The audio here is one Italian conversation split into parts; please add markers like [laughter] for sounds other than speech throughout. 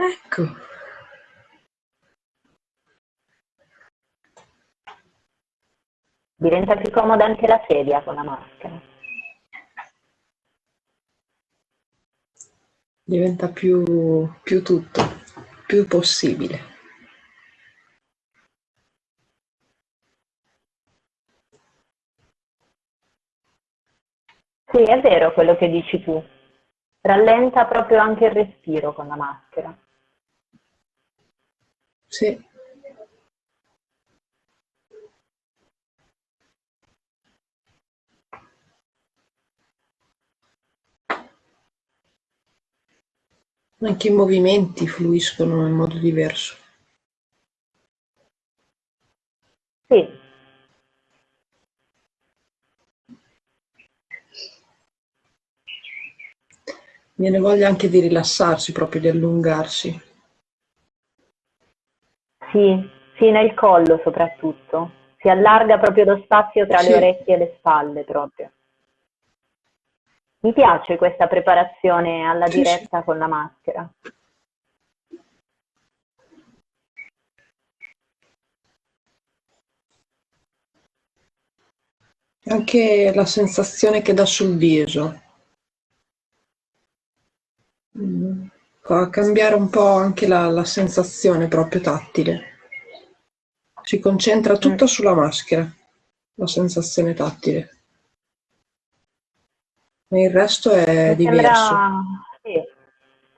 Ecco. Diventa più comoda anche la sedia con la maschera. Diventa più, più tutto, più possibile. Sì, è vero quello che dici tu. Rallenta proprio anche il respiro con la maschera. Sì. Anche i movimenti fluiscono in modo diverso. Sì, Viene voglia anche di rilassarsi, proprio di allungarsi. Sì, sì, nel collo soprattutto. Si allarga proprio lo spazio tra Sì. le orecchie e le spalle proprio. Mi piace questa preparazione alla Sì, sì. diretta con la maschera. Anche la sensazione che dà sul viso. Mm, Fa cambiare un po' anche la, la sensazione proprio tattile. Si concentra tutto Mm. sulla maschera, la sensazione tattile. E il resto è Mi diverso. sembra, sì,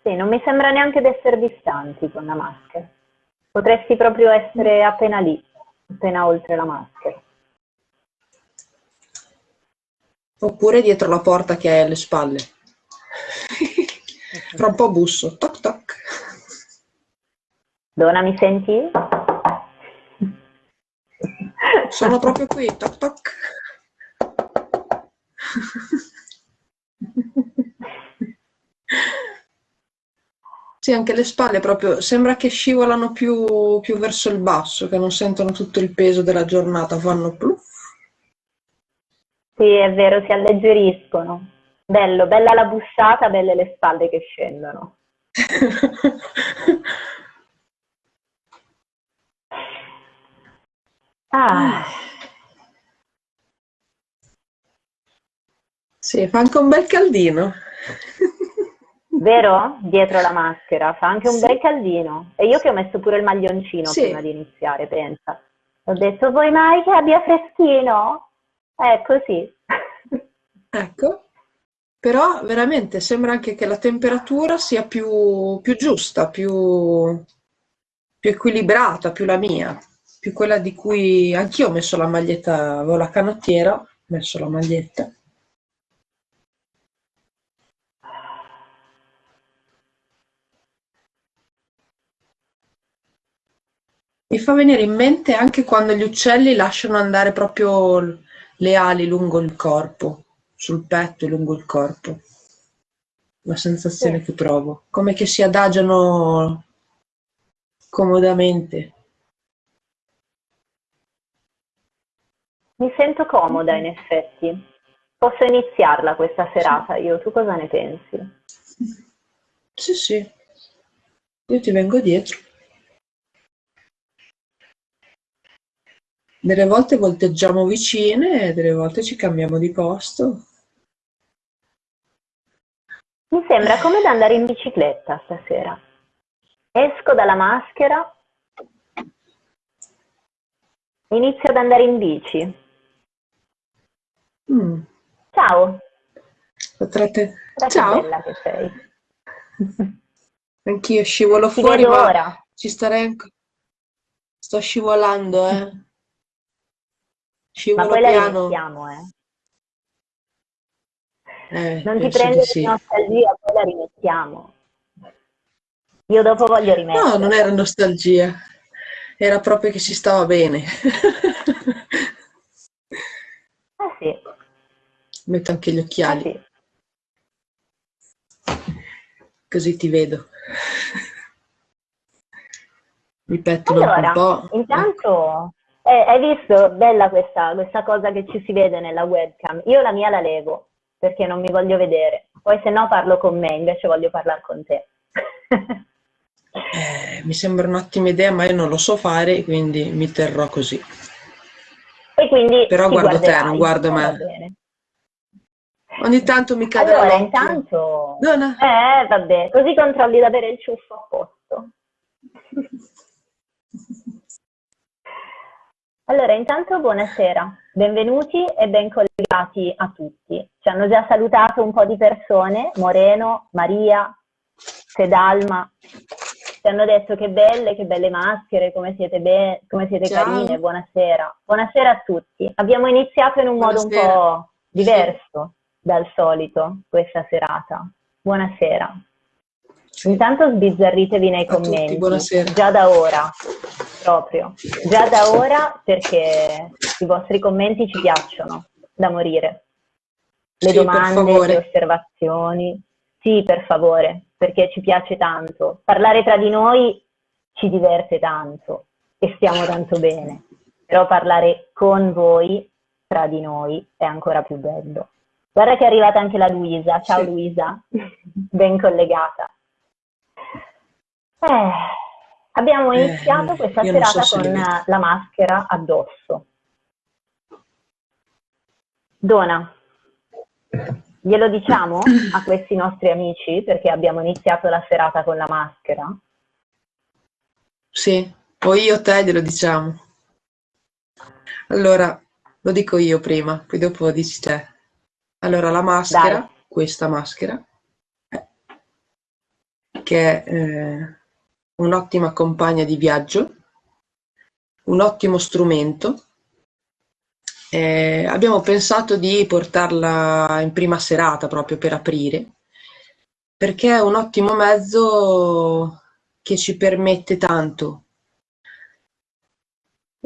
sì, non mi sembra neanche di essere distanti con la maschera. Potresti proprio essere appena lì, appena oltre la maschera. Oppure dietro la porta che hai alle spalle. Fra un po' busso. Toc toc. Donna, mi senti? Sono proprio qui. Toc toc. Sì, anche le spalle proprio sembra che scivolano più, più verso il basso, che non sentono tutto il peso della giornata, fanno pluff. Sì, è vero, si alleggeriscono. Bello, bella la bussata, belle le spalle che scendono. [laughs] Ah, Sì, fa anche un bel caldino. [laughs] vero? Dietro la maschera, fa anche un Sì. bel caldino. E io che ho messo pure il maglioncino Sì. prima di iniziare, pensa. Ho detto, vuoi mai che abbia freschino? È così. Ecco, però veramente sembra anche che la temperatura sia più, più giusta, più, più equilibrata, più la mia, più quella di cui anch'io ho messo la maglietta, avevo la canottiera, ho messo la maglietta. Mi fa venire in mente anche quando gli uccelli lasciano andare proprio le ali lungo il corpo, sul petto e lungo il corpo. La sensazione Sì. che provo, come che si adagiano comodamente. Mi sento comoda in effetti. Posso iniziarla questa serata io, tu cosa ne pensi? Sì, sì, io ti vengo dietro. Delle volte volteggiamo vicine e delle volte ci cambiamo di posto. Mi sembra come da andare in bicicletta stasera. Esco dalla maschera, inizio ad andare in bici. Mm, Ciao, potrete... Ciao, bella che sei. anch'io scivolo Ti fuori, ma ora. ci starei ancora. Sto scivolando, eh. Ma Scivolo poi la piano. rimettiamo, eh. Eh, Non ti prendere sì. nostalgia, poi la rimettiamo. Io dopo voglio No, non era nostalgia, era proprio che si stava bene. [laughs] Ah sì, Metto anche gli ah occhiali, sì. così ti vedo. Mi pettino anche un Allora, po'. Intanto eh, hai visto, bella questa, questa cosa che ci si vede nella webcam. Io la mia la levo perché non mi voglio vedere. Poi se no parlo con me, invece voglio parlare con te. Eh, mi sembra un'ottima idea, ma io non lo so fare, quindi mi terrò così. E quindi Però guardo te, non guardo me. Ogni tanto mi cade Allora, intanto... No, no. Eh, vabbè, così controlli di avere il ciuffo a posto. [laughs] Allora, intanto buonasera, benvenuti e ben collegati a tutti. Ci hanno già salutato un po' di persone, Moreno, Maria, Sedalma, ci hanno detto che belle, che belle maschere, come siete, come siete carine, buonasera. Buonasera a tutti. Abbiamo iniziato in un buonasera. modo un po' diverso sì. dal solito questa serata. Buonasera. Intanto sbizzarritevi nei a commenti, tutti, già da ora, proprio, già da ora perché i vostri commenti ci piacciono da morire. Le sì, domande, le osservazioni, sì, per favore, perché ci piace tanto. Parlare tra di noi ci diverte tanto e stiamo tanto bene, però parlare con voi, tra di noi, è ancora più bello. Guarda che è arrivata anche la Luisa. Ciao sì. Luisa, [laughs] ben collegata. Eh, abbiamo iniziato eh, questa serata so con la maschera addosso. Dona, glielo diciamo a questi nostri amici perché abbiamo iniziato la serata con la maschera? Sì, o io o te glielo diciamo. Allora, lo dico io prima, poi dopo dici te. Allora, la maschera, Dai. questa maschera, che è... Eh, un'ottima compagna di viaggio, un ottimo strumento. Eh, abbiamo pensato di portarla in prima serata proprio per aprire, perché è un ottimo mezzo che ci permette tanto,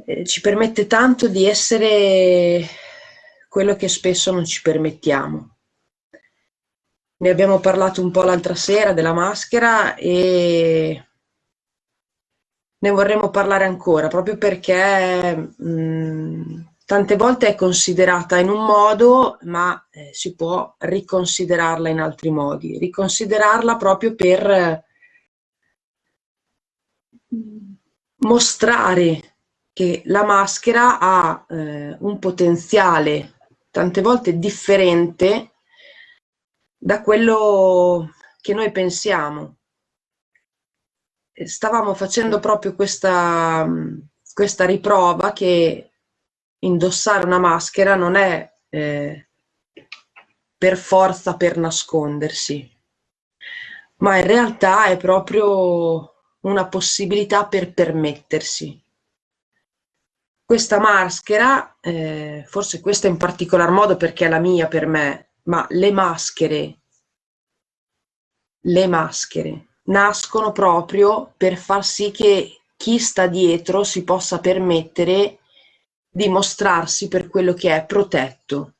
eh, ci permette tanto di essere quello che spesso non ci permettiamo. Ne abbiamo parlato un po' l'altra sera della maschera e ne vorremmo parlare ancora, proprio perché mh, tante volte è considerata in un modo, ma eh, si può riconsiderarla in altri modi, riconsiderarla proprio per mostrare che la maschera ha eh, un potenziale tante volte differente da quello che noi pensiamo stavamo facendo proprio questa, questa riprova che indossare una maschera non è eh, per forza per nascondersi, ma in realtà è proprio una possibilità per permettersi. Questa maschera, eh, forse questa in particolar modo perché è la mia per me, ma le maschere, le maschere nascono proprio per far sì che chi sta dietro si possa permettere di mostrarsi per quello che è protetto.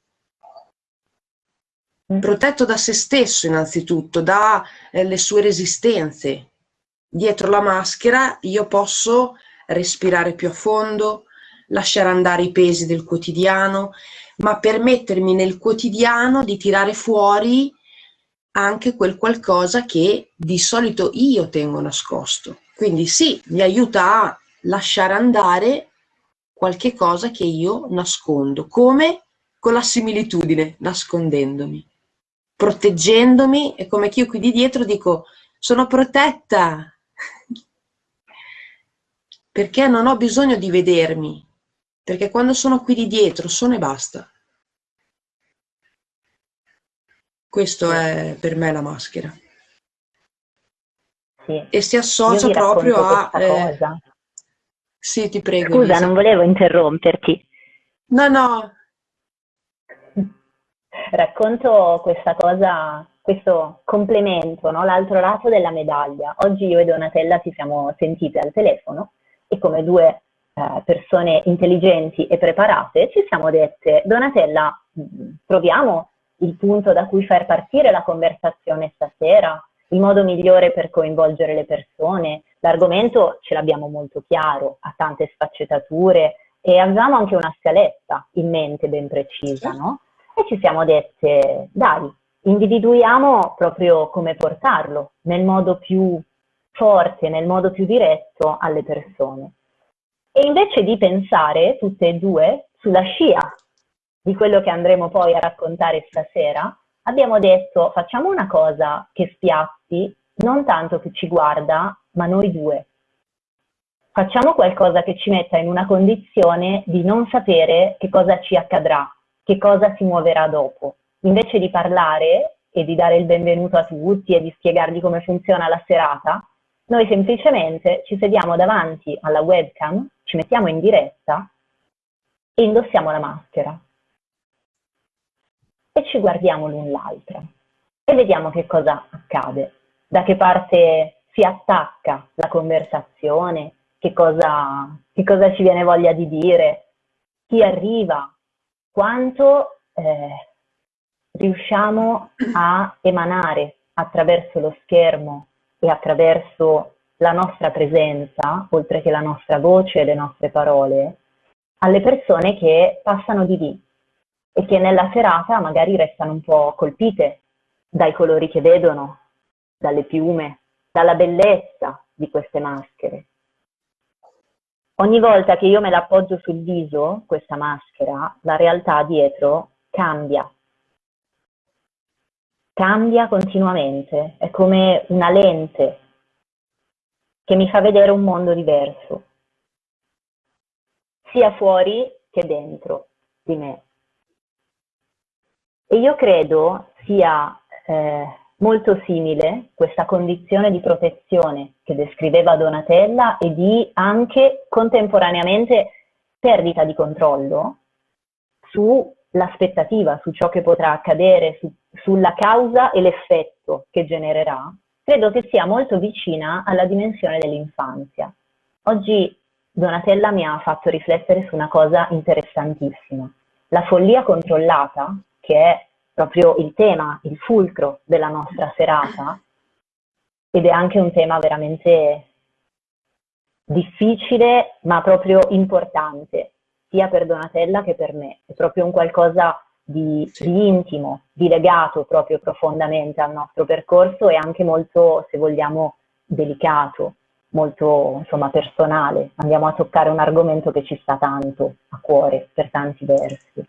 Mm. Protetto da se stesso innanzitutto, dalle eh, sue resistenze. Dietro la maschera io posso respirare più a fondo, lasciare andare i pesi del quotidiano, ma permettermi nel quotidiano di tirare fuori anche quel qualcosa che di solito io tengo nascosto. Quindi sì, mi aiuta a lasciare andare qualche cosa che io nascondo, come? Con la similitudine, nascondendomi, proteggendomi e come che io qui di dietro dico sono protetta. [laughs] Perché non ho bisogno di vedermi, perché quando sono qui di dietro sono e basta. Questo è per me la maschera. Sì. E si associa proprio a... Eh... Sì, ti prego. Scusa, Lisa. non volevo interromperti. No, no. Racconto questa cosa, questo complemento, no? l'altro lato della medaglia. Oggi io e Donatella ci siamo sentite al telefono e come due eh, persone intelligenti e preparate ci siamo dette, Donatella, proviamo il punto da cui far partire la conversazione stasera, il modo migliore per coinvolgere le persone. L'argomento ce l'abbiamo molto chiaro, ha tante sfaccettature e avevamo anche una scaletta in mente ben precisa, no? E ci siamo dette, dai, individuiamo proprio come portarlo nel modo più forte, nel modo più diretto alle persone. E invece di pensare tutte e due sulla scia di quello che andremo poi a raccontare stasera, abbiamo detto facciamo una cosa che spiazzi non tanto che ci guarda, ma noi due. Facciamo qualcosa che ci metta in una condizione di non sapere che cosa ci accadrà, che cosa si muoverà dopo. Invece di parlare e di dare il benvenuto a tutti e di spiegargli come funziona la serata, noi semplicemente ci sediamo davanti alla webcam, ci mettiamo in diretta e indossiamo la maschera. E ci guardiamo l'un l'altra e vediamo che cosa accade, da che parte si attacca la conversazione, che cosa, che cosa ci viene voglia di dire, chi arriva, quanto eh, riusciamo a emanare attraverso lo schermo e attraverso la nostra presenza, oltre che la nostra voce e le nostre parole, alle persone che passano di lì e che nella serata magari restano un po' colpite dai colori che vedono, dalle piume, dalla bellezza di queste maschere. Ogni volta che io me la appoggio sul viso, questa maschera, la realtà dietro cambia cambia continuamente, è come una lente che mi fa vedere un mondo diverso, sia fuori che dentro di me. E io credo sia eh, molto simile questa condizione di protezione che descriveva Donatella e di anche contemporaneamente perdita di controllo sull'aspettativa, su ciò che potrà accadere, su sulla causa e l'effetto che genererà, credo che sia molto vicina alla dimensione dell'infanzia. Oggi Donatella mi ha fatto riflettere su una cosa interessantissima. La follia controllata, che è proprio il tema, il fulcro della nostra serata, ed è anche un tema veramente difficile, ma proprio importante, sia per Donatella che per me. È proprio un qualcosa di, sì. di, intimo, di legato proprio profondamente al nostro percorso e anche molto, se vogliamo, delicato, molto insomma personale. Andiamo a toccare un argomento che ci sta tanto a cuore per tanti versi.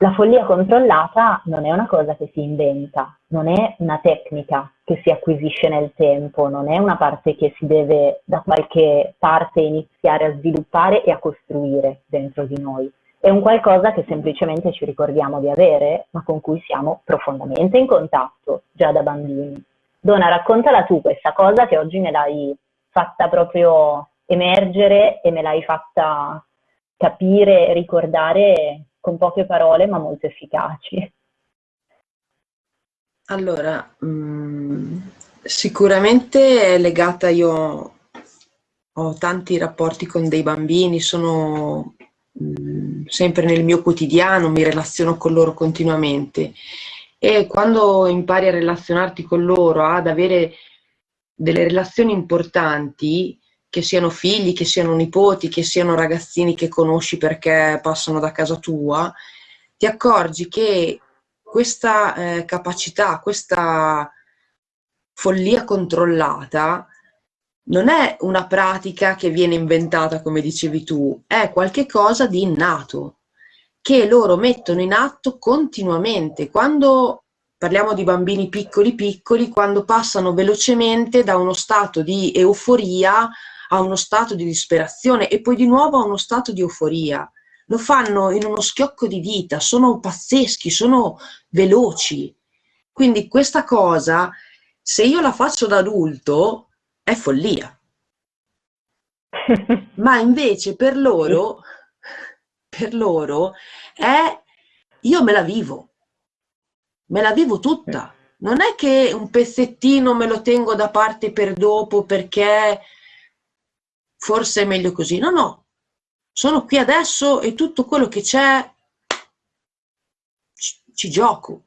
La follia controllata non è una cosa che si inventa, non è una tecnica che si acquisisce nel tempo, non è una parte che si deve da qualche parte iniziare a sviluppare e a costruire dentro di noi è un qualcosa che semplicemente ci ricordiamo di avere, ma con cui siamo profondamente in contatto già da bambini. Donna, raccontala tu questa cosa che oggi me l'hai fatta proprio emergere e me l'hai fatta capire ricordare con poche parole ma molto efficaci. Allora, mh, mm, sicuramente è legata, io ho tanti rapporti con dei bambini, sono Mm, sempre nel mio quotidiano, mi relaziono con loro continuamente e quando impari a relazionarti con loro, ad avere delle relazioni importanti, che siano figli, che siano nipoti, che siano ragazzini che conosci perché passano da casa tua, ti accorgi che questa eh, capacità, questa follia controllata non è una pratica che viene inventata, come dicevi tu, è qualcosa di innato, che loro mettono in atto continuamente. Quando parliamo di bambini piccoli piccoli, quando passano velocemente da uno stato di euforia a uno stato di disperazione e poi di nuovo a uno stato di euforia. Lo fanno in uno schiocco di dita, sono pazzeschi, sono veloci. Quindi questa cosa, se io la faccio da adulto, è follia. [laughs] Ma invece per loro, per loro è io me la vivo, me la vivo tutta. Non è che un pezzettino me lo tengo da parte per dopo perché forse è meglio così. No, no, sono qui adesso e tutto quello che c'è ci, ci gioco,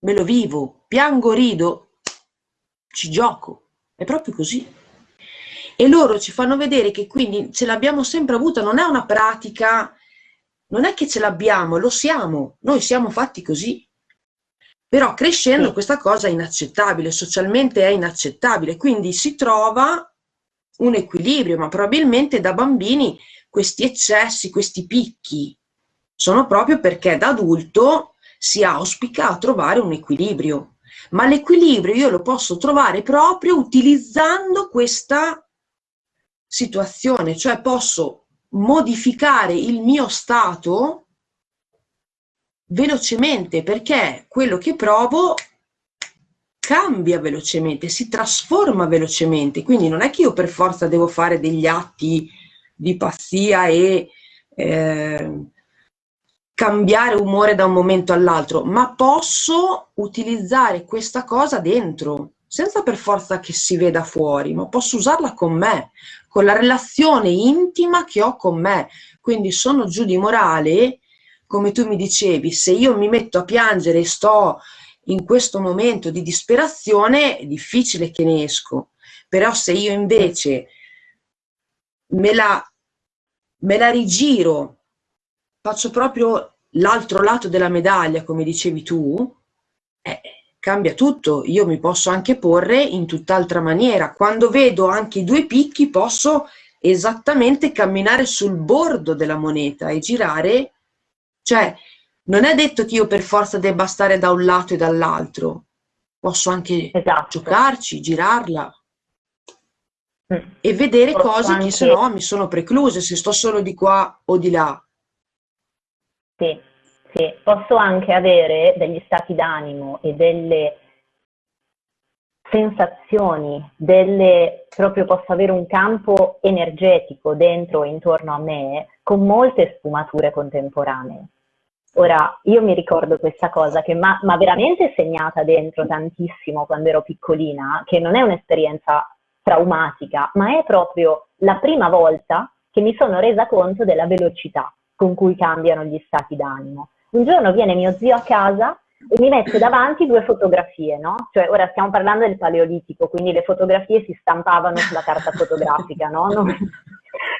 me lo vivo, piango, rido, ci gioco. È proprio così. E loro ci fanno vedere che quindi ce l'abbiamo sempre avuta, non è una pratica, non è che ce l'abbiamo, lo siamo, noi siamo fatti così. Però crescendo sì. questa cosa è inaccettabile, socialmente è inaccettabile, quindi si trova un equilibrio, ma probabilmente da bambini questi eccessi, questi picchi sono proprio perché da adulto si auspica trovare un equilibrio. Ma l'equilibrio io lo posso trovare proprio utilizzando questa situazione, cioè posso modificare il mio stato velocemente perché quello che provo cambia velocemente, si trasforma velocemente, quindi non è che io per forza devo fare degli atti di pazzia e eh, cambiare umore da un momento all'altro, ma posso utilizzare questa cosa dentro, senza per forza che si veda fuori, ma posso usarla con me, con la relazione intima che ho con me. Quindi sono giù di morale come tu mi dicevi, se io mi metto a piangere e sto in questo momento di disperazione, è difficile che ne esco. Però se io invece me la, me la rigiro, faccio proprio l'altro lato della medaglia, come dicevi tu, eh, cambia tutto. Io mi posso anche porre in tutt'altra maniera. Quando vedo anche i due picchi, posso esattamente camminare sul bordo della moneta e girare cioè, non è detto che io per forza debba stare da un lato e dall'altro, posso anche esatto. giocarci, girarla mm. e vedere posso cose anche... che se no mi sono precluse, se sto solo di qua o di là. Sì, sì, posso anche avere degli stati d'animo e delle sensazioni, delle, proprio posso avere un campo energetico dentro e intorno a me con molte sfumature contemporanee. Ora, io mi ricordo questa cosa che mi ha veramente segnata dentro tantissimo quando ero piccolina, che non è un'esperienza traumatica, ma è proprio la prima volta che mi sono resa conto della velocità con cui cambiano gli stati d'animo. Un giorno viene mio zio a casa e mi mette davanti due fotografie, no? Cioè, ora stiamo parlando del paleolitico, quindi le fotografie si stampavano sulla carta fotografica, no? Non,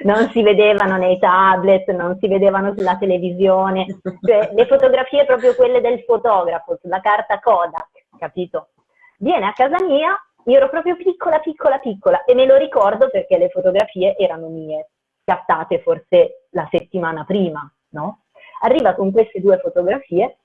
non si vedevano nei tablet, non si vedevano sulla televisione, cioè le fotografie proprio quelle del fotografo, sulla carta Kodak, capito? Viene a casa mia, io ero proprio piccola, piccola, piccola e me lo ricordo perché le fotografie erano mie, scattate forse la settimana prima, no? Arriva con queste due fotografie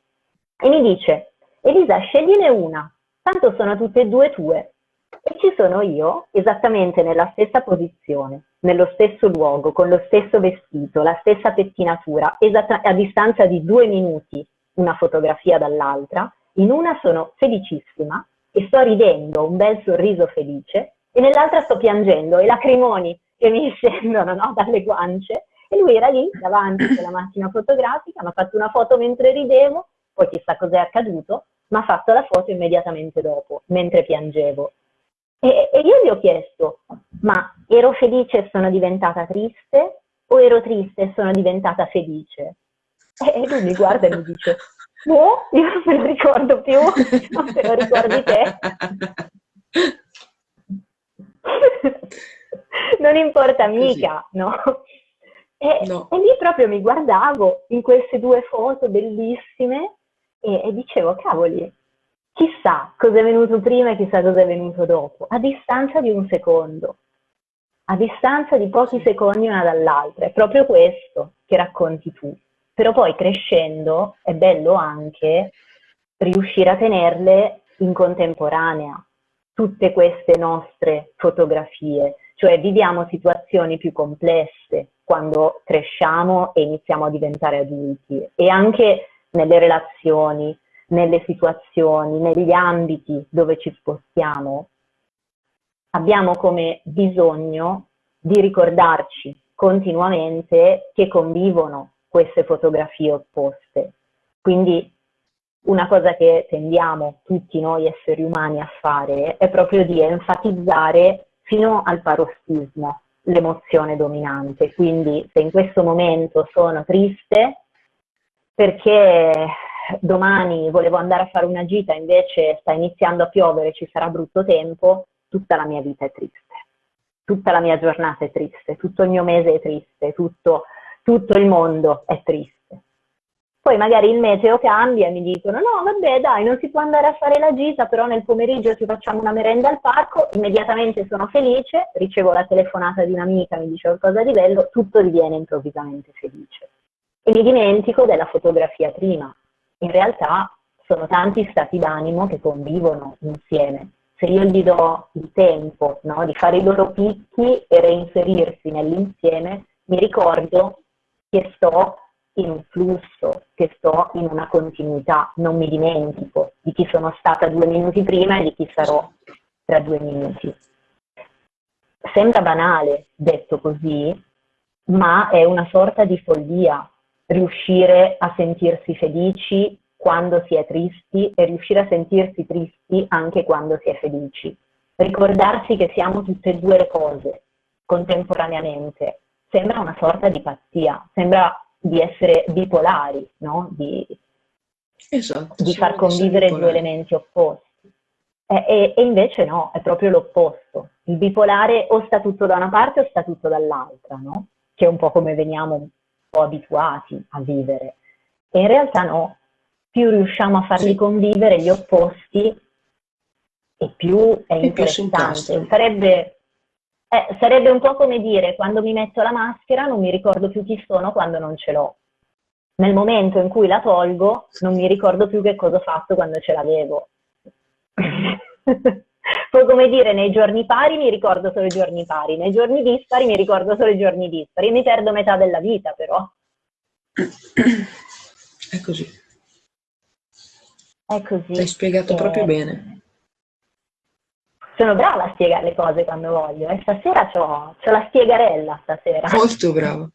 e mi dice, Elisa, scegliene una, tanto sono tutte e due tue. E ci sono io, esattamente nella stessa posizione, nello stesso luogo, con lo stesso vestito, la stessa pettinatura, a distanza di due minuti una fotografia dall'altra. In una sono felicissima e sto ridendo, un bel sorriso felice, e nell'altra sto piangendo e lacrimoni che mi [laughs] scendono no, dalle guance. E lui era lì davanti con la macchina fotografica, mi ha fatto una foto mentre ridevo, poi chissà cos'è accaduto, ma ha fatto la foto immediatamente dopo, mentre piangevo. E, e io gli ho chiesto, ma ero felice e sono diventata triste o ero triste e sono diventata felice? E lui mi guarda e mi dice, no, io non me lo ricordo più, non te lo ricordi te. [laughs] non importa mica, no? E, no? e, lì proprio mi guardavo in queste due foto bellissime e, e dicevo, cavoli, chissà cosa è venuto prima e chissà cosa è venuto dopo, a distanza di un secondo, a distanza di pochi secondi una dall'altra. È proprio questo che racconti tu. Però poi crescendo è bello anche riuscire a tenerle in contemporanea, tutte queste nostre fotografie, cioè viviamo situazioni più complesse quando cresciamo e iniziamo a diventare adulti e anche nelle relazioni, nelle situazioni, negli ambiti dove ci spostiamo, abbiamo come bisogno di ricordarci continuamente che convivono queste fotografie opposte. Quindi una cosa che tendiamo tutti noi esseri umani a fare è proprio di enfatizzare fino al parossismo l'emozione dominante. Quindi se in questo momento sono triste perché domani volevo andare a fare una gita, invece sta iniziando a piovere, ci sarà brutto tempo, tutta la mia vita è triste. Tutta la mia giornata è triste, tutto il mio mese è triste, tutto, tutto il mondo è triste. poi magari il meteo cambia e mi dicono no vabbè dai non si può andare a fare la gita però nel pomeriggio ci facciamo una merenda al parco, immediatamente sono felice, ricevo la telefonata di un'amica, mi dice qualcosa di bello, tutto diviene improvvisamente felice. E mi dimentico della fotografia prima. In realtà sono tanti stati d'animo che convivono insieme. Se io gli do il tempo no, di fare i loro picchi e reinserirsi nell'insieme, mi ricordo che sto in un flusso, che sto in una continuità, non mi dimentico di chi sono stata due minuti prima e di chi sarò tra due minuti. Sembra banale detto così, ma è una sorta di follia riuscire a sentirsi felici quando si è tristi e riuscire a sentirsi tristi anche quando si è felici. Ricordarsi che siamo tutte e due le cose contemporaneamente sembra una sorta di pazzia, sembra di essere bipolari, no? di, esatto, di far convivere due elementi opposti. E, e, e, invece no, è proprio l'opposto. Il bipolare o sta tutto da una parte o sta tutto dall'altra, no? che è un po' come veniamo po' abituati a vivere. E in realtà no, più riusciamo a farli convivere gli opposti e più è e interessante. Sarebbe eh, sarebbe un po' come dire, quando mi metto la maschera non mi ricordo più chi sono quando non ce l'ho. Nel momento in cui la tolgo non mi ricordo più che cosa ho fatto quando ce l'avevo. [laughs] Poi come dire, nei giorni pari mi ricordo solo i giorni pari, nei giorni dispari mi ricordo solo i giorni dispari. Mi perdo metà della vita però. [clears throat] È così. È così. Hai spiegato eh... proprio bene sono brava a spiegare le cose quando voglio e stasera ho la spiegarella stasera. Molto brava.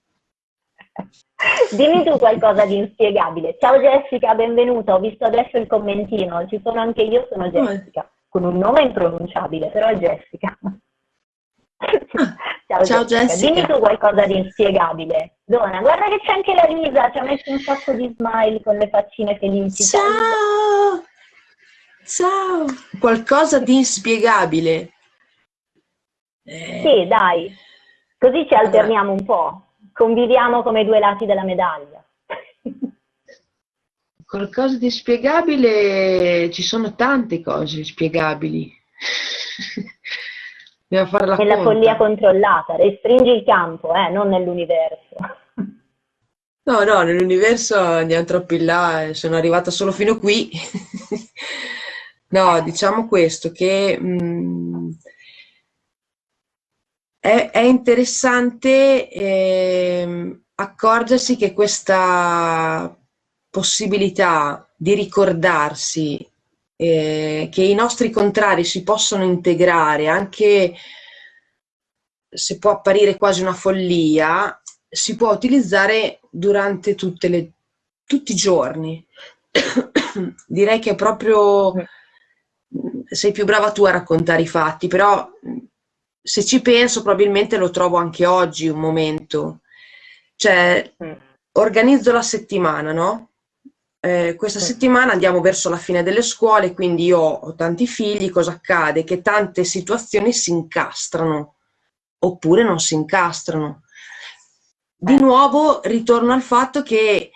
[laughs] Dimmi tu qualcosa di inspiegabile. Ciao Jessica, benvenuta. Ho visto adesso il commentino. Ci sono anche io, sono Jessica. Con un nome impronunciabile, però è Jessica. Ciao, Ciao Jessica. Jessica. Dimmi tu qualcosa di inspiegabile. Donna, guarda che c'è anche la Lisa, ci ha messo un sacco di smile con le faccine felici. Ciao! Ciao! Qualcosa di inspiegabile. Eh... Sì, dai. Così ci alterniamo un po'. Conviviamo come due lati della medaglia. Qualcosa di spiegabile, ci sono tante cose spiegabili. [laughs] Dobbiamo fare la Nella conta. follia controllata, restringi il campo, eh, non nell'universo. [laughs] No, no, nell'universo andiamo troppo in là, sono arrivata solo fino qui. [laughs] No, diciamo questo, che mh, mm, è, è, interessante eh, accorgersi che questa possibilità di ricordarsi eh, che i nostri contrari si possono integrare, anche se può apparire quasi una follia, si può utilizzare durante le, tutti i giorni. [coughs] Direi che è proprio sei più brava tu a raccontare i fatti, però se ci penso probabilmente lo trovo anche oggi un momento. Cioè, mm. organizzo la settimana, no? Eh, questa settimana andiamo verso la fine delle scuole, quindi io ho tanti figli, cosa accade? Che tante situazioni si incastrano, oppure non si incastrano. Di eh. nuovo ritorno al fatto che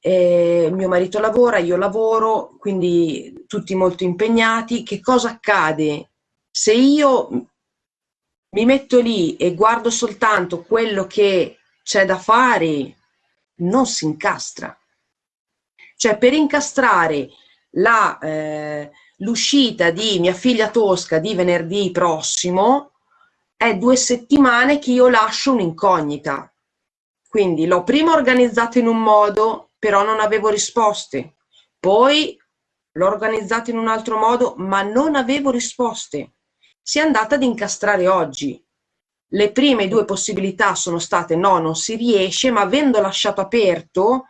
eh, mio marito lavora, io lavoro, quindi tutti molto impegnati. Che cosa accade? Se io mi metto lì e guardo soltanto quello che c'è da fare, non si incastra. Cioè per incastrare eh, l'uscita eh, di mia figlia Tosca di venerdì prossimo, è due settimane che io lascio un'incognita. Quindi l'ho prima organizzato in un modo, però non avevo risposte. Poi l'ho organizzata in un altro modo, ma non avevo risposte. Si è andata ad incastrare oggi. Le prime due possibilità sono state no, non si riesce, ma avendo lasciato aperto,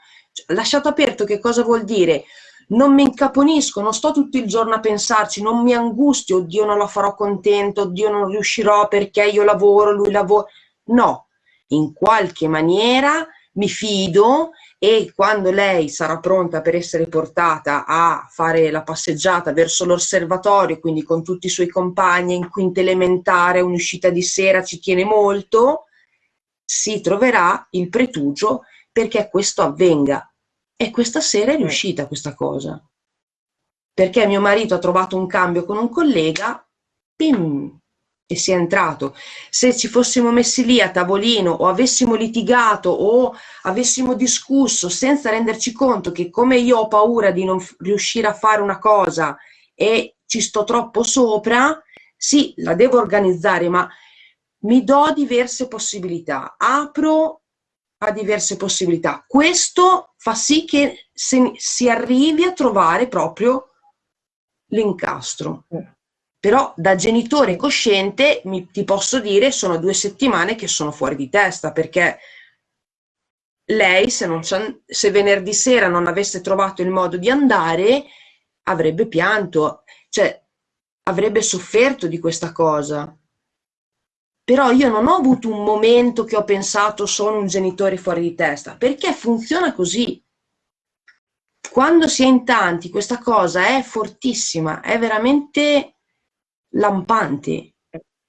lasciato aperto che cosa vuol dire? Non mi incaponisco, non sto tutto il giorno a pensarci, non mi angustio, oddio non la farò contento, oddio non riuscirò perché io lavoro, lui lavora. No, in qualche maniera mi fido e quando lei sarà pronta per essere portata a fare la passeggiata verso l'osservatorio, quindi con tutti i suoi compagni in quinta elementare, un'uscita di sera ci tiene molto, si troverà il pretugio perché questo avvenga. E questa sera è riuscita questa cosa. Perché mio marito ha trovato un cambio con un collega, pim, e si è entrato. Se ci fossimo messi lì a tavolino o avessimo litigato o avessimo discusso senza renderci conto che come io ho paura di non riuscire a fare una cosa e ci sto troppo sopra, sì, la devo organizzare, ma mi do diverse possibilità, apro a diverse possibilità. Questo fa sì che si arrivi a trovare proprio l'incastro. Mm. Però da genitore cosciente mi, ti posso dire sono due settimane che sono fuori di testa perché lei se, non se venerdì sera non avesse trovato il modo di andare avrebbe pianto, cioè avrebbe sofferto di questa cosa. Però io non ho avuto un momento che ho pensato sono un genitore fuori di testa, perché funziona così. Quando si è in tanti questa cosa è fortissima, è veramente lampanti,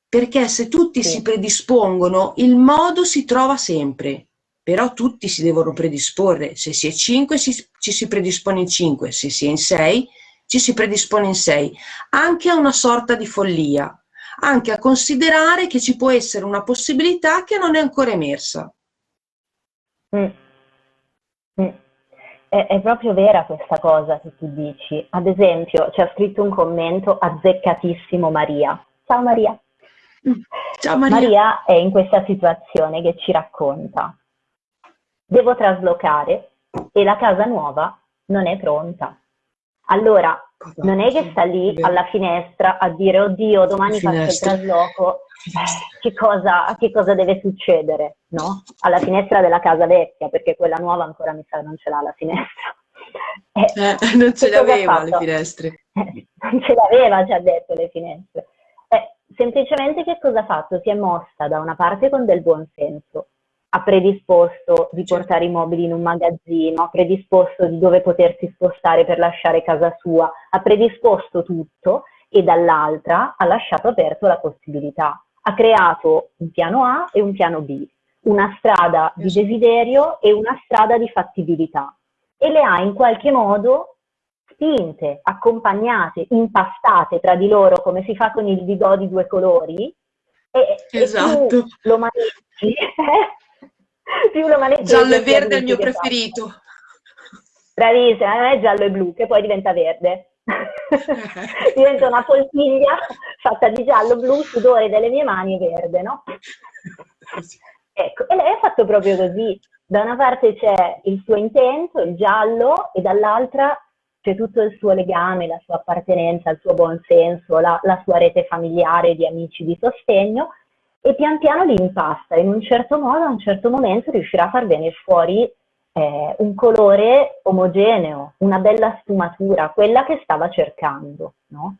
perché se tutti sì. si predispongono, il modo si trova sempre, però tutti si devono predisporre. Se si è 5 ci si predispone in 5, se si è in 6 ci si predispone in 6, anche a una sorta di follia, anche a considerare che ci può essere una possibilità che non è ancora emersa. Mm. Mm. È, è, proprio vera questa cosa che tu dici. Ad esempio, ci ha scritto un commento azzeccatissimo Maria. Ciao Maria. Mm. Ciao Maria. Maria è in questa situazione che ci racconta. Devo traslocare e la casa nuova non è pronta. Allora, non è che sta lì alla finestra a dire oddio domani faccio il trasloco, che cosa, che cosa, deve succedere, no? Alla finestra della casa vecchia, perché quella nuova ancora mi sa non ce l'ha la finestra. Eh, eh, [laughs] non ce l'aveva le finestre. Eh, non ce l'aveva, ci ha detto, le finestre. Eh, semplicemente che cosa ha fatto? Si è mossa da una parte con del buon senso, ha predisposto di portare i mobili in un magazzino, ha predisposto di dove potersi spostare per lasciare casa sua, ha predisposto tutto e dall'altra ha lasciato aperto la possibilità. Ha creato un piano A e un piano B, una strada di desiderio e una strada di fattibilità e le ha in qualche modo spinte, accompagnate, impastate tra di loro come si fa con il bidò di due colori e, esatto. e lo manetti [laughs] più lo maneggio. Giallo e verde è il mio preferito. Fa. Bravissima, non è giallo e blu, che poi diventa verde. [laughs] diventa una poltiglia fatta di giallo, blu, sudore delle mie mani e verde, no? Ecco, e lei ha fatto proprio così. Da una parte c'è il suo intento, il giallo, e dall'altra c'è tutto il suo legame, la sua appartenenza, il suo buon senso, la, la sua rete familiare di amici di sostegno, e pian piano li impasta. In un certo modo, a un certo momento, riuscirà a far venire fuori eh, un colore omogeneo, una bella sfumatura, quella che stava cercando. No?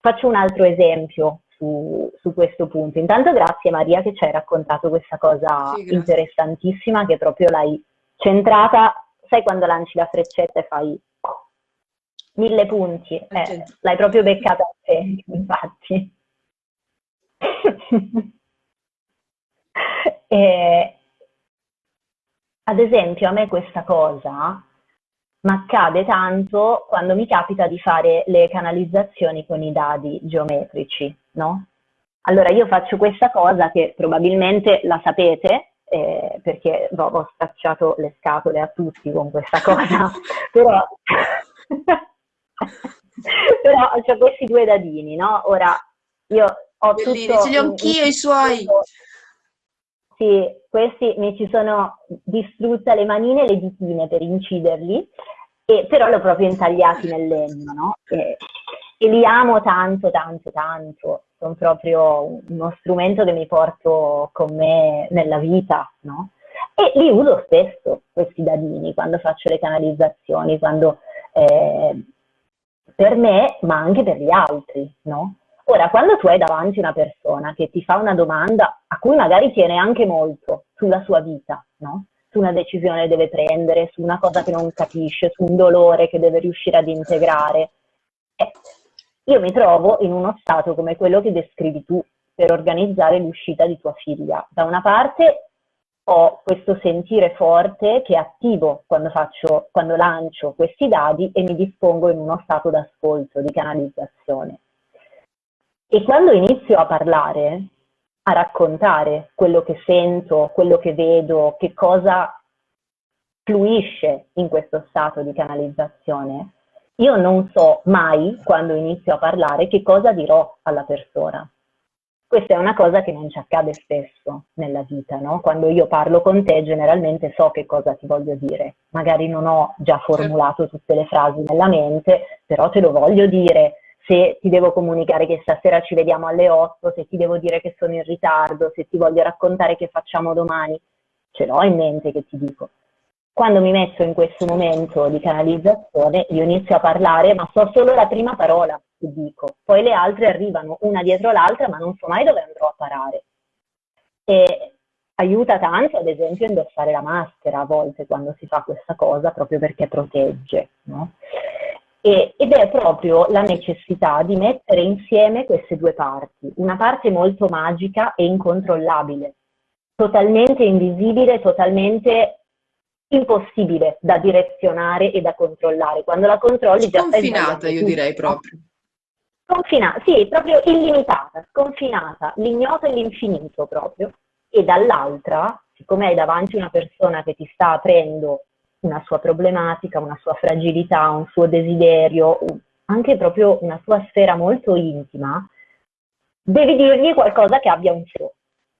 Faccio un altro esempio su, su, questo punto. Intanto grazie Maria che ci hai raccontato questa cosa sì, interessantissima che proprio l'hai centrata, sai quando lanci la freccetta e fai mille punti, eh, l'hai proprio beccata a te, infatti. [laughs] E, ad esempio, a me questa cosa mi accade tanto quando mi capita di fare le canalizzazioni con i dadi geometrici, no? Allora io faccio questa cosa che probabilmente la sapete, eh, perché boh, ho stracciato le scatole a tutti con questa cosa, [laughs] però, [laughs] però ho questi due dadini, no? Ora io ho Bellini, tutto... ce li ho anch'io i suoi! Questi, questi mi ci sono distrutte le manine e le ditine per inciderli, e, però li ho proprio intagliati nel legno, no? E, e li amo tanto, tanto, tanto. Sono proprio uno strumento che mi porto con me nella vita, no? E li uso spesso, questi dadini, quando faccio le canalizzazioni, quando, eh, per me, ma anche per gli altri, no? Ora, quando tu hai davanti una persona che ti fa una domanda a cui magari tiene anche molto sulla sua vita, no? su una decisione che deve prendere, su una cosa che non capisce, su un dolore che deve riuscire ad integrare, eh, io mi trovo in uno stato come quello che descrivi tu per organizzare l'uscita di tua figlia. Da una parte ho questo sentire forte che attivo quando, faccio, quando lancio questi dadi e mi dispongo in uno stato d'ascolto, di canalizzazione. E quando inizio a parlare, a raccontare quello che sento, quello che vedo, che cosa fluisce in questo stato di canalizzazione, io non so mai, quando inizio a parlare, che cosa dirò alla persona. Questa è una cosa che non ci accade spesso nella vita, no? Quando io parlo con te generalmente so che cosa ti voglio dire. Magari non ho già formulato tutte le frasi nella mente, però te lo voglio dire. Se ti devo comunicare che stasera ci vediamo alle 8, se ti devo dire che sono in ritardo, se ti voglio raccontare che facciamo domani, ce l'ho in mente che ti dico. Quando mi metto in questo momento di canalizzazione, io inizio a parlare, ma so solo la prima parola che dico, poi le altre arrivano una dietro l'altra, ma non so mai dove andrò a parare. E aiuta tanto, ad esempio, indossare la maschera a volte quando si fa questa cosa, proprio perché protegge. No? E, ed è proprio la necessità di mettere insieme queste due parti, una parte molto magica e incontrollabile, totalmente invisibile, totalmente impossibile da direzionare e da controllare. Quando la controlli già Sconfinata, io direi proprio. Sconfinata, sì, proprio illimitata, sconfinata, l'ignoto e l'infinito proprio. E dall'altra, siccome hai davanti una persona che ti sta aprendo una sua problematica, una sua fragilità, un suo desiderio, anche proprio una sua sfera molto intima, devi dirgli qualcosa che abbia un suo.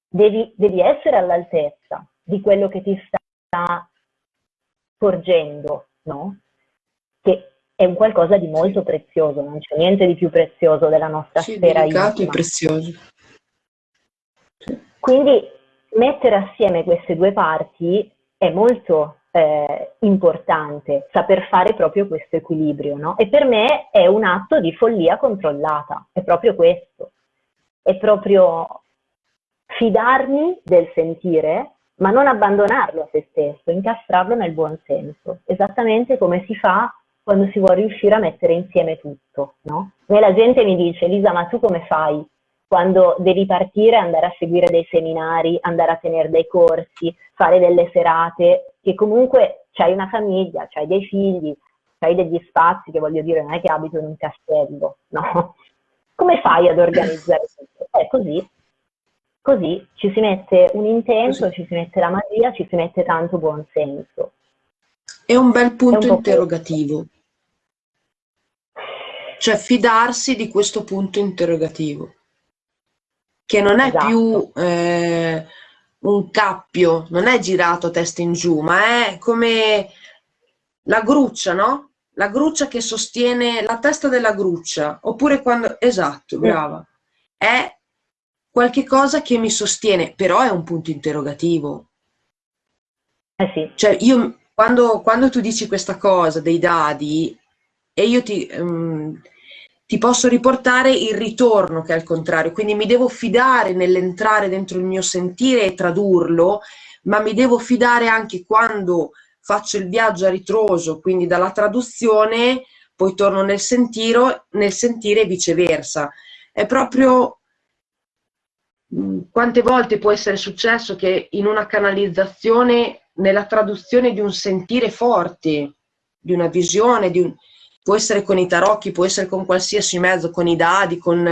Devi, devi essere all'altezza di quello che ti sta porgendo, no? Che è un qualcosa di molto prezioso, non c'è niente di più prezioso della nostra sì, sfera intima. e prezioso. Quindi mettere assieme queste due parti è molto eh, importante, saper fare proprio questo equilibrio, no? E per me è un atto di follia controllata, è proprio questo, è proprio fidarmi del sentire ma non abbandonarlo a se stesso, incastrarlo nel buon senso, esattamente come si fa quando si vuole riuscire a mettere insieme tutto. No? E la gente mi dice, Lisa, ma tu come fai quando devi partire, andare a seguire dei seminari, andare a tenere dei corsi, fare delle serate, che comunque c'hai una famiglia, c'hai dei figli, c'hai degli spazi, che voglio dire, non è che abito in un castello, no? [laughs] Come fai ad organizzare tutto? È così, Così ci si mette un intento, Così. ci si mette la magia, ci si mette tanto buon senso. È un bel punto un interrogativo. Cioè fidarsi di questo punto interrogativo, che non è esatto. più eh, un cappio, non è girato testa in giù, ma è come la gruccia, no? La gruccia che sostiene la testa della gruccia, oppure quando... Esatto, brava. È qualche cosa che mi sostiene, però è un punto interrogativo. Eh sì. Cioè, io quando, quando tu dici questa cosa dei dadi, e io ti, um, ti posso riportare il ritorno che è il contrario, quindi mi devo fidare nell'entrare dentro il mio sentire e tradurlo, ma mi devo fidare anche quando faccio il viaggio a ritroso, quindi dalla traduzione, poi torno nel, sentiro, nel sentire e viceversa. È proprio Mm, quante volte può essere successo che in una canalizzazione, nella traduzione di un sentire forte, di una visione, di un, può essere con i tarocchi, può essere con qualsiasi mezzo, con i dadi, con,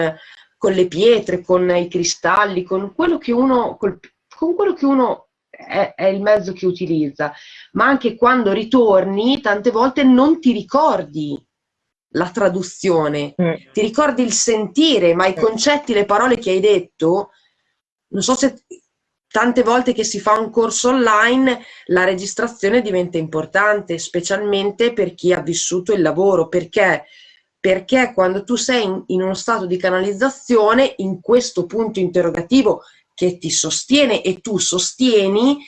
con le pietre, con i cristalli, con quello che uno, col, con quello che uno è, è, il mezzo che utilizza, ma anche quando ritorni, tante volte non ti ricordi la traduzione, mm. ti ricordi il sentire, ma i concetti, le parole che hai detto non so se tante volte che si fa un corso online la registrazione diventa importante, specialmente per chi ha vissuto il lavoro, perché, perché quando tu sei in, in uno stato di canalizzazione, in questo punto interrogativo che ti sostiene e tu sostieni,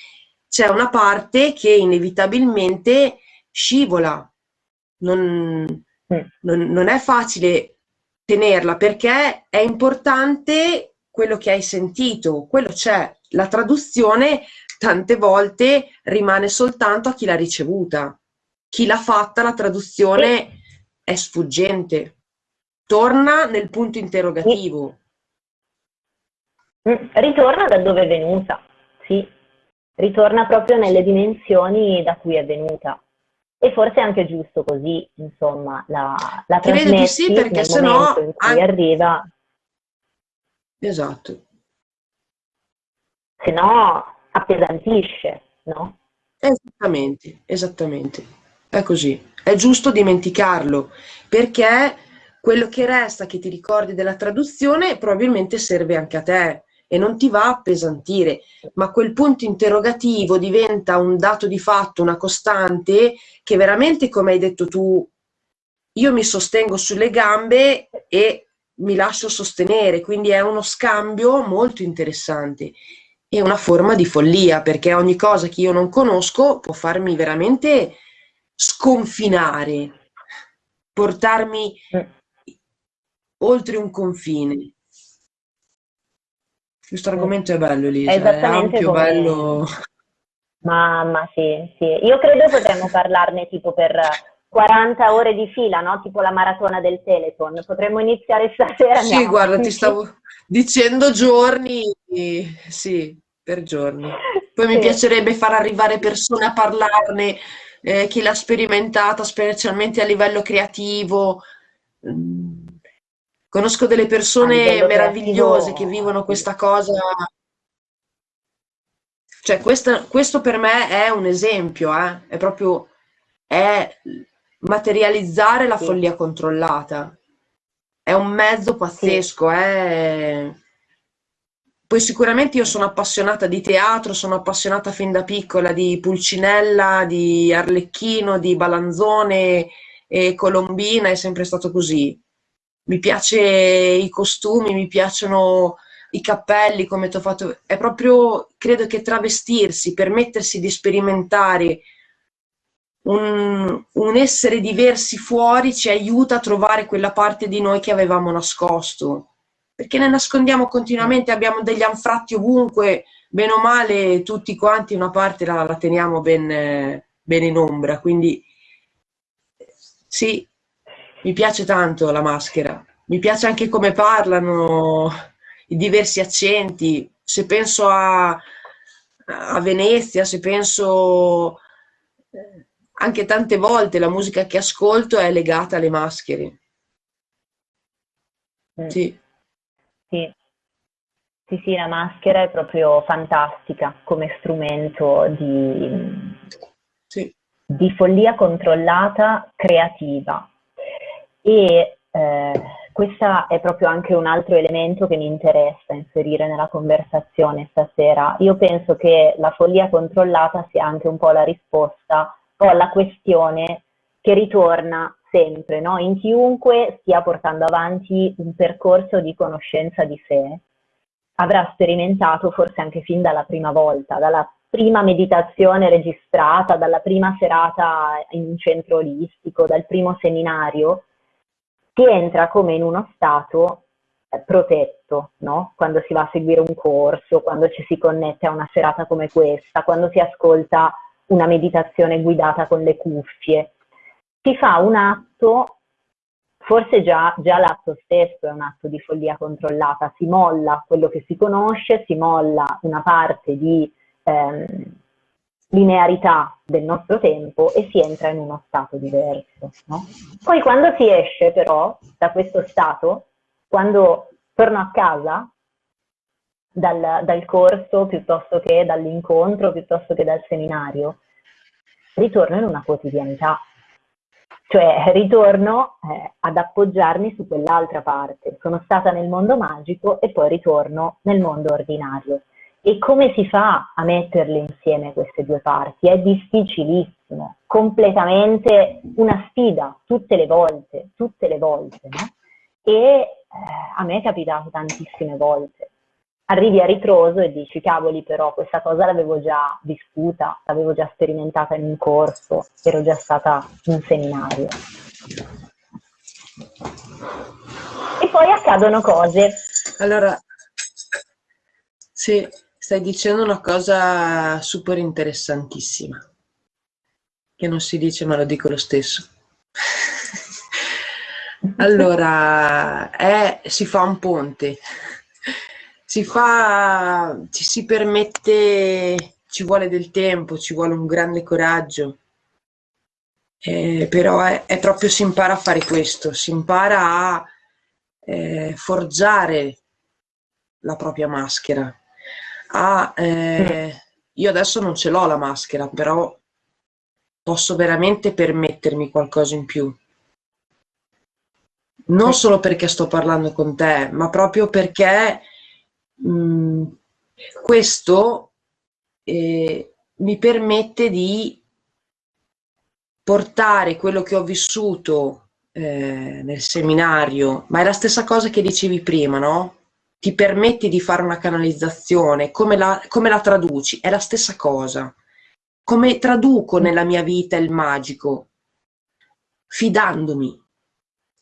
c'è una parte che inevitabilmente scivola. Non, mm. non, non è facile tenerla perché è importante quello che hai sentito, quello c'è. La traduzione tante volte rimane soltanto a chi l'ha ricevuta. Chi l'ha fatta, la traduzione è sfuggente. Torna nel punto interrogativo. Sì. Mm, ritorna da dove è venuta, sì. ritorna proprio nelle dimensioni da cui è venuta. E forse è anche giusto così, insomma, la, la Credo di sì, perché se no... in cui anche... arriva... Esatto. Se no appesantisce, no? Esattamente, esattamente. È così. È giusto dimenticarlo, perché quello che resta, che ti ricordi della traduzione, probabilmente serve anche a te e non ti va a appesantire, ma quel punto interrogativo diventa un dato di fatto, una costante, che veramente, come hai detto tu, io mi sostengo sulle gambe e mi lascio sostenere, quindi è uno scambio molto interessante e una forma di follia, perché ogni cosa che io non conosco può farmi veramente sconfinare, portarmi mm. oltre un confine. Questo argomento è bello, Elisa, è, è ampio, come... bello. Mamma, sì, sì. Io credo potremmo parlarne tipo per 40 ore di fila, no? Tipo la maratona del Teleton. Potremmo iniziare stasera. Sì, guarda, ti stavo dicendo giorni, sì, per giorni. Poi sì. mi piacerebbe far arrivare persone a parlarne, eh, chi l'ha sperimentata, specialmente a livello creativo. Mm Conosco delle persone meravigliose che vivono questa cosa. Cioè, questa, questo per me è un esempio, eh? è proprio è materializzare la follia controllata. È un mezzo pazzesco. È... Poi sicuramente io sono appassionata di teatro, sono appassionata fin da piccola di Pulcinella, di Arlecchino, di Balanzone e Colombina, è sempre stato così mi piace i costumi, mi piacciono i cappelli, come ti ho fatto. È proprio, credo che travestirsi, permettersi di sperimentare un, un, essere diversi fuori ci aiuta a trovare quella parte di noi che avevamo nascosto. Perché ne nascondiamo continuamente, abbiamo degli anfratti ovunque, bene o male, tutti quanti una parte la, la teniamo ben, ben in ombra. Quindi sì, mi piace tanto la maschera, mi piace anche come parlano, i diversi accenti. Se penso a, a Venezia, se penso eh, anche tante volte la musica che ascolto è legata alle maschere. Mm. Sì. sì. Sì, sì, la maschera è proprio fantastica come strumento di, sì. di follia controllata creativa e eh, questo è proprio anche un altro elemento che mi interessa inserire nella conversazione stasera. Io penso che la follia controllata sia anche un po' la risposta alla questione che ritorna sempre, no? in chiunque stia portando avanti un percorso di conoscenza di sé, avrà sperimentato forse anche fin dalla prima volta, dalla prima meditazione registrata, dalla prima serata in un centro olistico, dal primo seminario, si entra come in uno stato eh, protetto, no? quando si va a seguire un corso, quando ci si connette a una serata come questa, quando si ascolta una meditazione guidata con le cuffie. Si fa un atto, forse già, già l'atto stesso è un atto di follia controllata, si molla quello che si conosce, si molla una parte di ehm, linearità del nostro tempo e si entra in uno stato diverso. No? Poi quando si esce però da questo stato, quando torno a casa dal, dal corso piuttosto che dall'incontro, piuttosto che dal seminario, ritorno in una quotidianità. Cioè ritorno eh, ad appoggiarmi su quell'altra parte. Sono stata nel mondo magico e poi ritorno nel mondo ordinario. E come si fa a metterle insieme queste due parti? È difficilissimo, completamente una sfida, tutte le volte, tutte le volte, no? E eh, a me è capitato tantissime volte. Arrivi a ritroso e dici, cavoli però, questa cosa l'avevo già vissuta, l'avevo già sperimentata in un corso, ero già stata in un seminario. E poi accadono cose. Allora, sì, Stai dicendo una cosa super interessantissima, che non si dice ma lo dico lo stesso. [laughs] allora, è, si fa un ponte, si fa, ci si permette ci vuole del tempo, ci vuole un grande coraggio. Eh, però è, è, proprio si impara a fare questo, si impara a eh, forgiare la propria maschera. A, eh, io adesso non ce l'ho la maschera, però posso veramente permettermi qualcosa in più. Non solo perché sto parlando con te, ma proprio perché mh, mm, questo eh, mi permette di portare quello che ho vissuto eh, nel seminario, ma è la stessa cosa che dicevi prima, no? Ti permetti di fare una canalizzazione, come la, come la traduci? È la stessa cosa. Come traduco nella mia vita il magico? Fidandomi.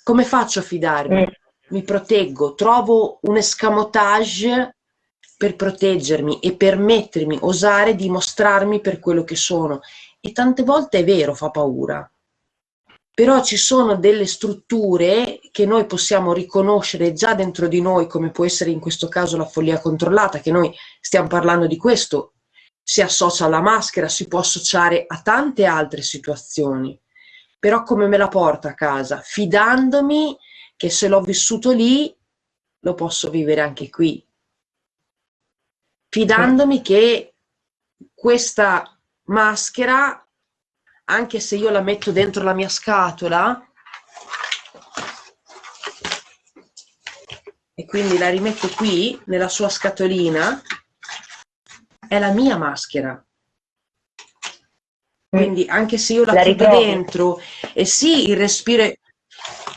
Come faccio a fidarmi? Mi proteggo, trovo un escamotage per proteggermi e permettermi, osare di mostrarmi per quello che sono. E tante volte è vero, fa paura. Però ci sono delle strutture che noi possiamo riconoscere già dentro di noi, come può essere in questo caso la follia controllata, che noi stiamo parlando di questo, si associa alla maschera, si può associare a tante altre situazioni. Però come me la porto a casa? Fidandomi che se l'ho vissuto lì, lo posso vivere anche qui. Fidandomi che questa maschera, anche se io la metto dentro la mia scatola, e quindi la rimetto qui, nella sua scatolina, è la mia maschera. Quindi anche se io la, la chiudo dentro, e sì, il respiro,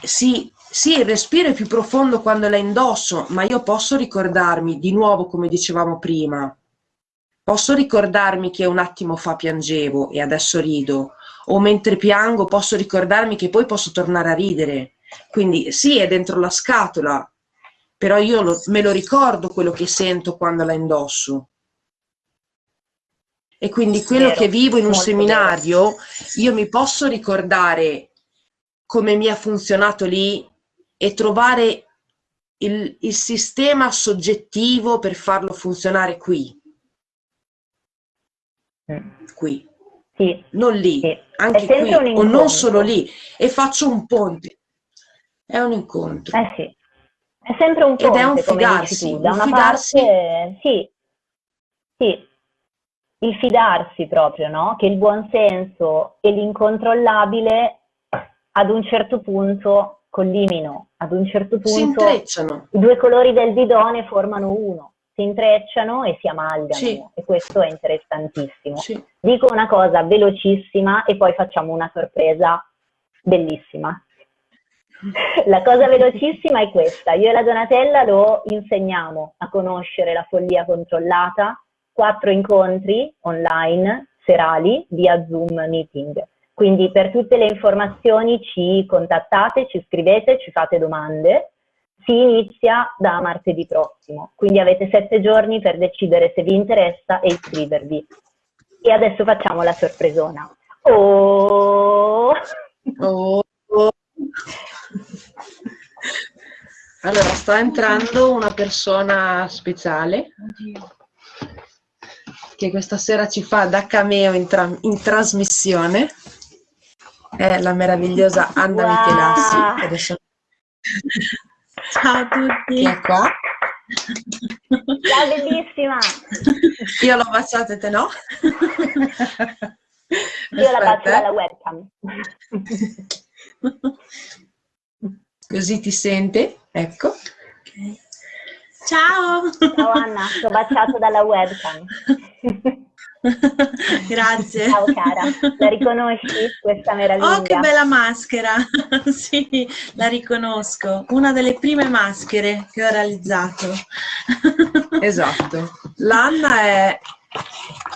sì, sì, il respiro è più profondo quando la indosso, ma io posso ricordarmi, di nuovo come dicevamo prima, posso ricordarmi che un attimo fa piangevo e adesso rido, o mentre piango posso ricordarmi che poi posso tornare a ridere. Quindi sì, è dentro la scatola, però io lo, me lo ricordo quello che sento quando la indosso. E quindi quello vero, che vivo in un seminario, vero. io mi posso ricordare come mi ha funzionato lì e trovare il, il sistema soggettivo per farlo funzionare qui. Mm. Qui. Sì. Non lì, sì. anche qui, o non solo lì. E faccio un ponte. È un incontro. Eh sì. È sempre un ponte, Ed è un fidarsi. Da una fidarsi... parte, sì, sì, il fidarsi proprio, no? Che il buonsenso e l'incontrollabile ad un certo punto collimino. Ad un certo punto i due colori del bidone formano uno, si intrecciano e si amalgamano sì. e questo è interessantissimo. Sì. Dico una cosa velocissima e poi facciamo una sorpresa bellissima. [laughs] La cosa velocissima è questa, io e la Donatella lo insegniamo a conoscere la follia controllata, quattro incontri online serali via Zoom meeting. Quindi per tutte le informazioni ci contattate, ci scrivete, ci fate domande. Si inizia da martedì prossimo, quindi avete sette giorni per decidere se vi interessa e iscrivervi. E adesso facciamo la sorpresona. Oh! oh. Allora, sta entrando una persona speciale che questa sera ci fa da cameo in, tra in trasmissione è la meravigliosa Anna wow. Michelassi. Adesso... Ciao a tutti. Che è qua. Ciao bellissima. Io l'ho baciata e te no? Io la bacio dalla webcam. Così ti sente? Ecco. Okay. Ciao. Ciao Anna, ti ho baciato dalla webcam. [laughs] Grazie. Ciao cara, la riconosci questa meraviglia? Oh che bella maschera, [laughs] sì, la riconosco, una delle prime maschere che ho realizzato. [laughs] esatto, l'Anna è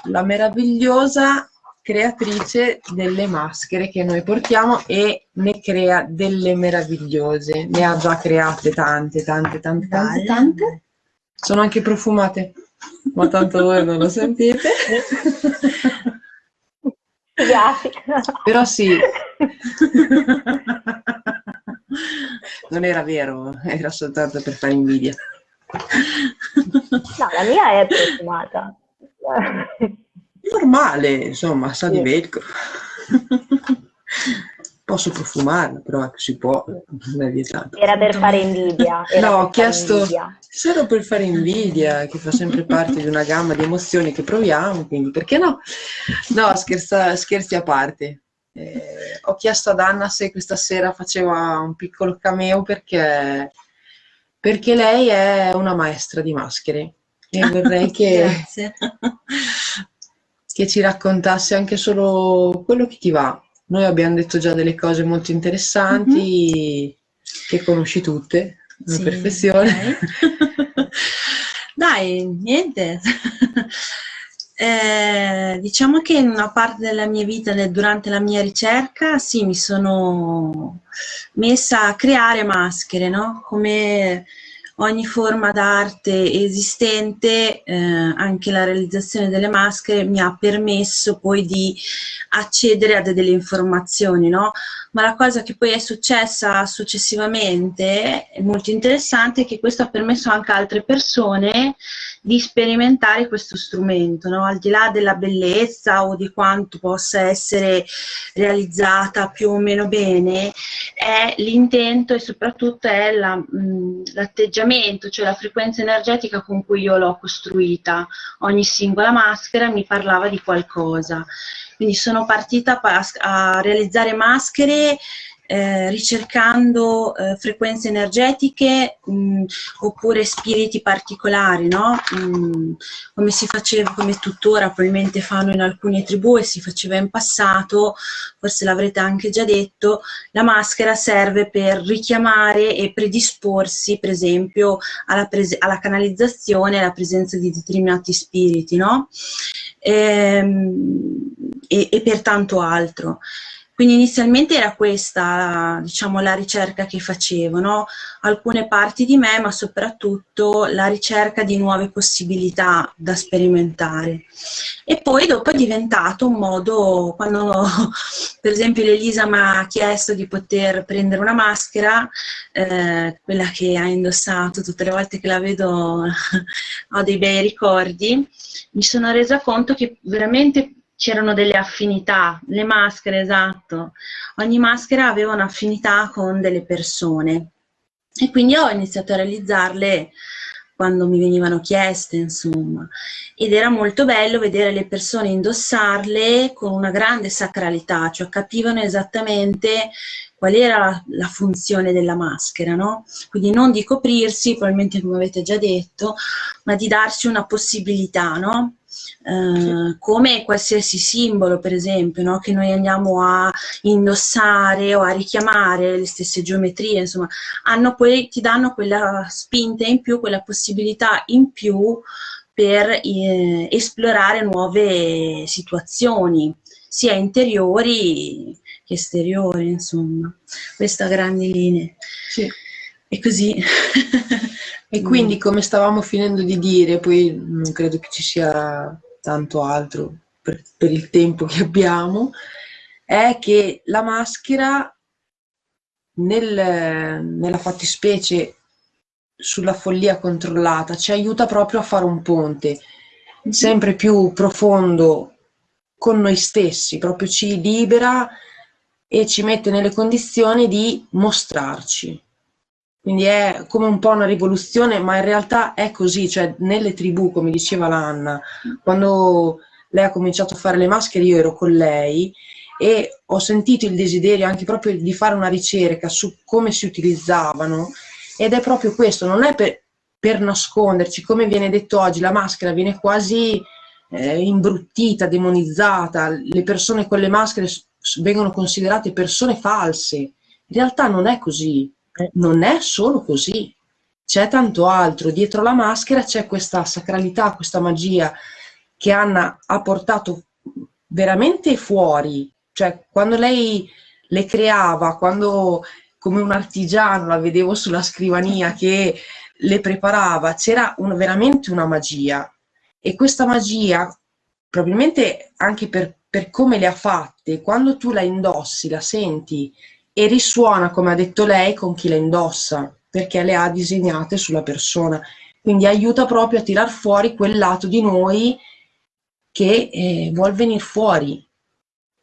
la meravigliosa creatrice delle maschere che noi portiamo e ne crea delle meravigliose, ne ha già create tante, tante, tante, tante, tante. Sono anche profumate ma tanto voi non lo sentite. Grazie. Però sì. [laughs] Non era vero, era soltanto per fare invidia. No, la mia è profumata. normale, insomma, sa di velcro. Posso profumarla, però si può, non è vietato. Era per fare invidia. no, ho chiesto, solo per fare invidia, che fa sempre parte di una gamma di emozioni che proviamo, quindi perché no? No, scherza, scherzi a parte. Eh, ho chiesto ad Anna se questa sera faceva un piccolo cameo perché, perché lei è una maestra di maschere e [laughs] vorrei che, che ci raccontasse anche solo quello che ti va, noi abbiamo detto già delle cose molto interessanti, mm-hmm. che conosci tutte, alla sì, perfezione. Okay. [laughs] Dai, niente. Eh, diciamo che in una parte della mia vita, durante la mia ricerca, sì, mi sono messa a creare maschere, no? Come ogni forma d'arte esistente, eh, anche la realizzazione delle maschere mi ha permesso poi di accedere a delle informazioni, no? Ma la cosa che poi è successa successivamente, è molto interessante, è che questo ha permesso anche a altre persone di sperimentare questo strumento, no? al di là della bellezza o di quanto possa essere realizzata più o meno bene, è l'intento e soprattutto è l'atteggiamento, la, cioè la frequenza energetica con cui io l'ho costruita. Ogni singola maschera mi parlava di qualcosa. Quindi sono partita a realizzare maschere eh, ricercando eh, frequenze energetiche mh, mm, oppure spiriti particolari, no? mh, mm, come si faceva, come tuttora probabilmente fanno in alcune tribù e si faceva in passato, forse l'avrete anche già detto, la maschera serve per richiamare e predisporsi per esempio alla, alla canalizzazione e alla presenza di determinati spiriti, no? e, ehm, e, e per tanto altro. Quindi inizialmente era questa, diciamo, la ricerca che facevo, no? alcune parti di me, ma soprattutto la ricerca di nuove possibilità da sperimentare. E poi dopo è diventato un modo, quando [laughs] per esempio l'Elisa mi ha chiesto di poter prendere una maschera, eh, quella che ha indossato tutte le volte che la vedo [laughs] ho dei bei ricordi, mi sono resa conto che veramente c'erano delle affinità, le maschere, esatto. Ogni maschera aveva un'affinità con delle persone e quindi ho iniziato a realizzarle quando mi venivano chieste, insomma. Ed era molto bello vedere le persone indossarle con una grande sacralità, cioè capivano esattamente qual era la, funzione della maschera, no? Quindi non di coprirsi, probabilmente come avete già detto, ma di darsi una possibilità, no? Eh, come qualsiasi simbolo per esempio no? che noi andiamo a indossare o a richiamare le stesse geometrie insomma hanno poi ti danno quella spinta in più quella possibilità in più per eh, esplorare nuove situazioni sia interiori che esteriori insomma questa grandi linee sì. E così. [laughs] E quindi, come stavamo finendo di dire, poi non credo che ci sia tanto altro per, per il tempo che abbiamo, è che la maschera nel, nella fattispecie sulla follia controllata ci aiuta proprio a fare un ponte sempre più profondo con noi stessi, proprio ci libera e ci mette nelle condizioni di mostrarci. Quindi è come un po' una rivoluzione, ma in realtà è così, cioè nelle tribù, come diceva l'Anna, quando lei ha cominciato a fare le maschere io ero con lei e ho sentito il desiderio anche proprio di fare una ricerca su come si utilizzavano ed è proprio questo, non è per, per nasconderci, come viene detto oggi, la maschera viene quasi eh, imbruttita, demonizzata, le persone con le maschere vengono considerate persone false, in realtà non è così, non è solo così, c'è tanto altro. Dietro la maschera c'è questa sacralità, questa magia che Anna ha portato veramente fuori. Cioè, quando lei le creava, quando come un artigiano la vedevo sulla scrivania che le preparava, c'era un, veramente una magia. E questa magia, probabilmente anche per, per come le ha fatte, quando tu la indossi, la senti e risuona, come ha detto lei, con chi la indossa, perché le ha disegnate sulla persona. Quindi aiuta proprio a tirar fuori quel lato di noi che eh, vuol venire fuori.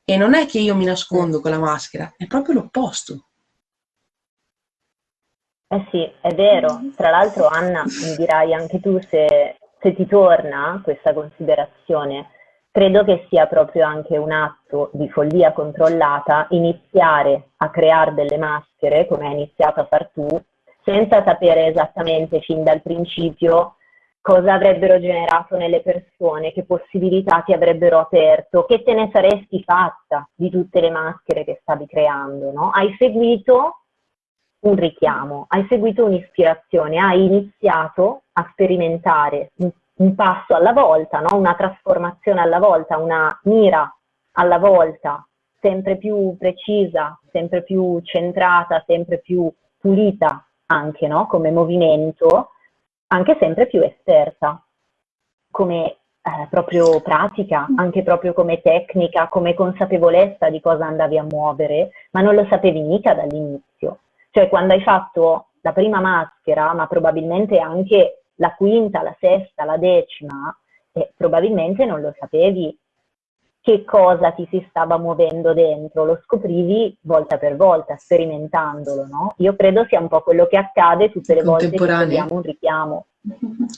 E non è che io mi nascondo con la maschera, è proprio l'opposto. Eh sì, è vero. Tra l'altro, Anna, mi dirai anche tu se, se ti torna questa considerazione. Credo che sia proprio anche un atto di follia controllata iniziare a creare delle maschere, come hai iniziato a far tu, senza sapere esattamente fin dal principio cosa avrebbero generato nelle persone, che possibilità ti avrebbero aperto, che te ne saresti fatta di tutte le maschere che stavi creando, no? Hai seguito un richiamo, hai seguito un'ispirazione, hai iniziato a sperimentare un, un passo alla volta, no? una trasformazione alla volta, una mira alla volta, sempre più precisa, sempre più centrata, sempre più pulita anche no? come movimento, anche sempre più esperta, come eh, proprio pratica, anche proprio come tecnica, come consapevolezza di cosa andavi a muovere, ma non lo sapevi mica dall'inizio. Cioè quando hai fatto la prima maschera, ma probabilmente anche la quinta, la sesta, la decima, eh, probabilmente non lo sapevi che cosa ti si stava muovendo dentro, lo scoprivi volta per volta, sperimentandolo, no? Io credo sia un po' quello che accade tutte le volte che abbiamo un richiamo. [laughs]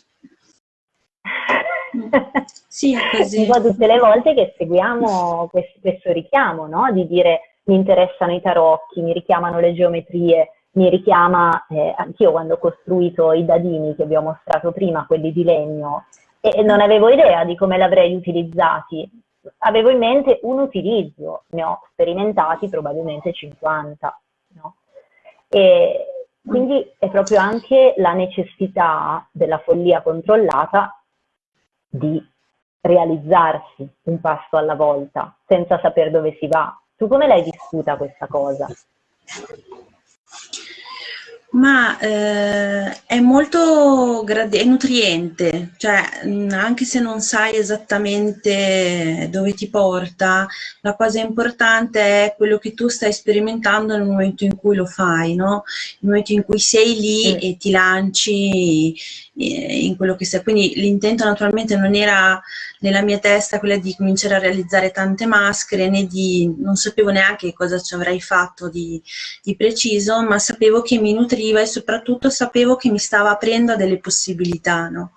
sì, così. un po' tutte le volte che seguiamo questo, questo richiamo, no? Di dire mi interessano i tarocchi, mi richiamano le geometrie, mi richiama, eh, anch'io quando ho costruito i dadini che vi ho mostrato prima, quelli di legno, e non avevo idea di come l'avrei utilizzati. Avevo in mente un utilizzo, ne ho sperimentati probabilmente 50. No? E quindi è proprio anche la necessità della follia controllata di realizzarsi un passo alla volta, senza sapere dove si va, tu come l'hai vissuta questa cosa? Ma eh, è molto è nutriente, cioè anche se non sai esattamente dove ti porta, la cosa importante è quello che tu stai sperimentando nel momento in cui lo fai, no? Nel momento in cui sei lì mm. e ti lanci eh, in quello che sei. Quindi l'intento naturalmente non era nella mia testa quella di cominciare a realizzare tante maschere, né di, non sapevo neanche cosa ci avrei fatto di, di preciso, ma sapevo che mi nutriva e soprattutto sapevo che mi stava aprendo a delle possibilità, no?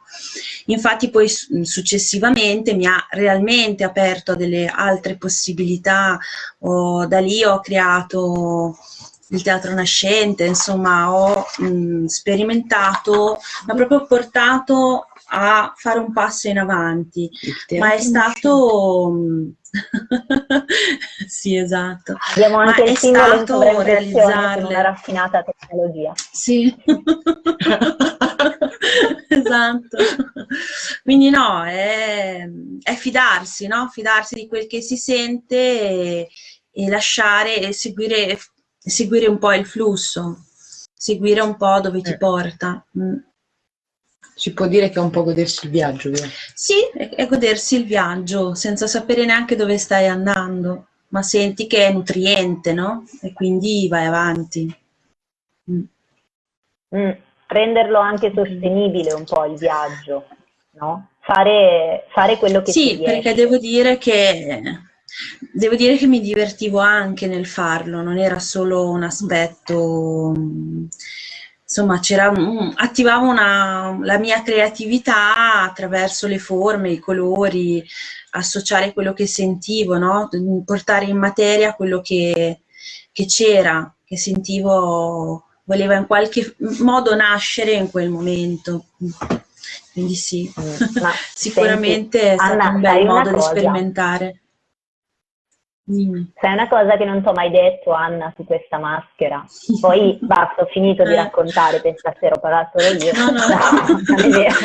Infatti poi successivamente mi ha realmente aperto a delle altre possibilità, oh, da lì ho creato il teatro nascente, insomma ho mh, sperimentato, mi ha proprio portato a fare un passo in avanti, ma è stato... [laughs] sì, esatto. Abbiamo anche ma il simbolo in realizzarle. una raffinata tecnologia. Sì. [laughs] esatto. Quindi no, è, è, fidarsi, no? Fidarsi di quel che si sente e, e lasciare e seguire seguire un po' il flusso, seguire un po' dove ti eh. porta. Mm. Si può dire che è un po' godersi il viaggio, vero? Sì, è, è godersi il viaggio, senza sapere neanche dove stai andando, ma senti che è nutriente, no? E quindi vai avanti. Mm. Mm. Renderlo anche sostenibile un po' il viaggio, no? Fare, fare quello che sì, Sì, perché devo dire che Devo dire che mi divertivo anche nel farlo, non era solo un aspetto, insomma, un, attivavo una, la mia creatività attraverso le forme, i colori, associare quello che sentivo, no? portare in materia quello che c'era, che, che sentivo, voleva in qualche modo nascere in quel momento. Quindi sì, mm, [laughs] sicuramente senti, è stato Anna, un bel modo di sperimentare. Mm. Sai una cosa che non ti ho mai detto, Anna, su questa maschera. Poi [laughs] basta, ho finito di eh. raccontare, per stasera ho parlato solo io. No, no. [laughs] no, non è vero.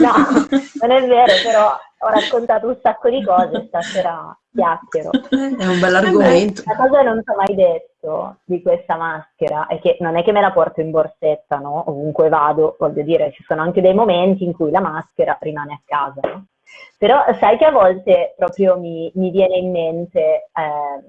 [laughs] no, non è vero, però ho raccontato un sacco di cose, stasera chiacchiero. È un bell'argomento. La cosa che non ti ho mai detto di questa maschera è che non è che me la porto in borsetta, no? Ovunque vado, voglio dire, ci sono anche dei momenti in cui la maschera rimane a casa, no? Però sai che a volte proprio mi, mi viene in mente, eh,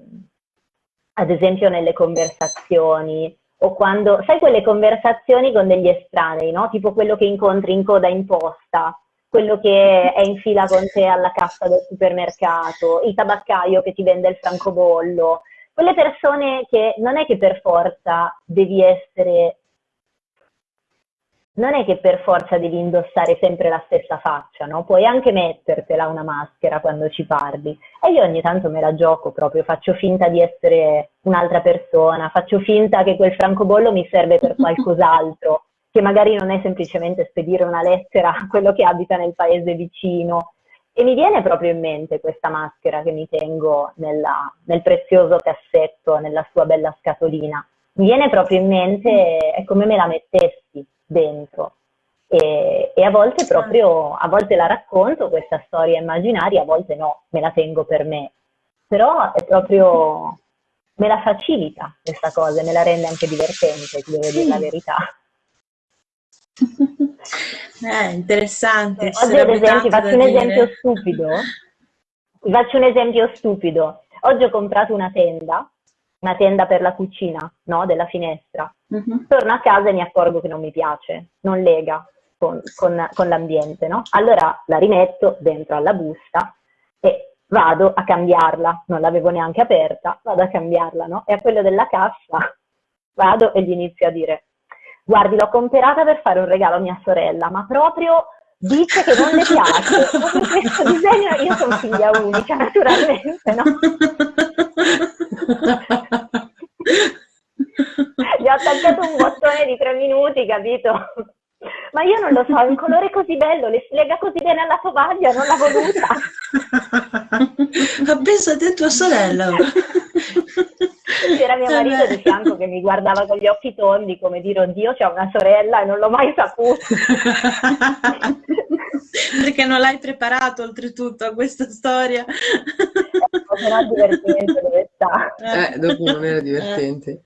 ad esempio nelle conversazioni, o quando, sai quelle conversazioni con degli estranei, no? Tipo quello che incontri in coda in posta, quello che è in fila con te alla cassa del supermercato, il tabaccaio che ti vende il francobollo, quelle persone che non è che per forza devi essere, non è che per forza devi indossare sempre la stessa faccia, no? Puoi anche mettertela una maschera quando ci parli. E io ogni tanto me la gioco proprio, faccio finta di essere un'altra persona, faccio finta che quel francobollo mi serve per qualcos'altro che magari non è semplicemente spedire una lettera a quello che abita nel paese vicino. E mi viene proprio in mente questa maschera che mi tengo nella, nel prezioso cassetto, nella sua bella scatolina. Mi viene proprio in mente, è come me la mettessi dentro. E, e, a volte proprio, a volte la racconto questa storia immaginaria, a volte no, me la tengo per me. Però è proprio, me la facilita questa cosa, me la rende anche divertente, devo dire la verità. [laughs] Eh, interessante. Oggi ad esempio, faccio un esempio stupido. Faccio un esempio stupido. Oggi ho comprato una tenda, una tenda per la cucina, no? Della finestra. Uh-huh. Torno a casa e mi accorgo che non mi piace, non lega con, con, con l'ambiente, no? Allora la rimetto dentro alla busta e vado a cambiarla. Non l'avevo neanche aperta, vado a cambiarla, no? E a quello della cassa [laughs] vado e gli inizio a dire guardi, l'ho comprata per fare un regalo a mia sorella, ma proprio dice che non le piace. [laughs] questo disegno, io sono figlia unica, naturalmente, no? [laughs] Gli ho attaccato un bottone di tre minuti, capito? Ma io non lo so, è un colore così bello, le si lega così bene alla tovaglia, non l'ha voluta. Ma pensa a te tua sorella. C'era mio marito di fianco che mi guardava con gli occhi tondi come dire, oddio, c'è una sorella e non l'ho mai saputo. Perché non l'hai preparato oltretutto a questa storia. Eh, però divertente dove sta. Eh, dopo non era divertente.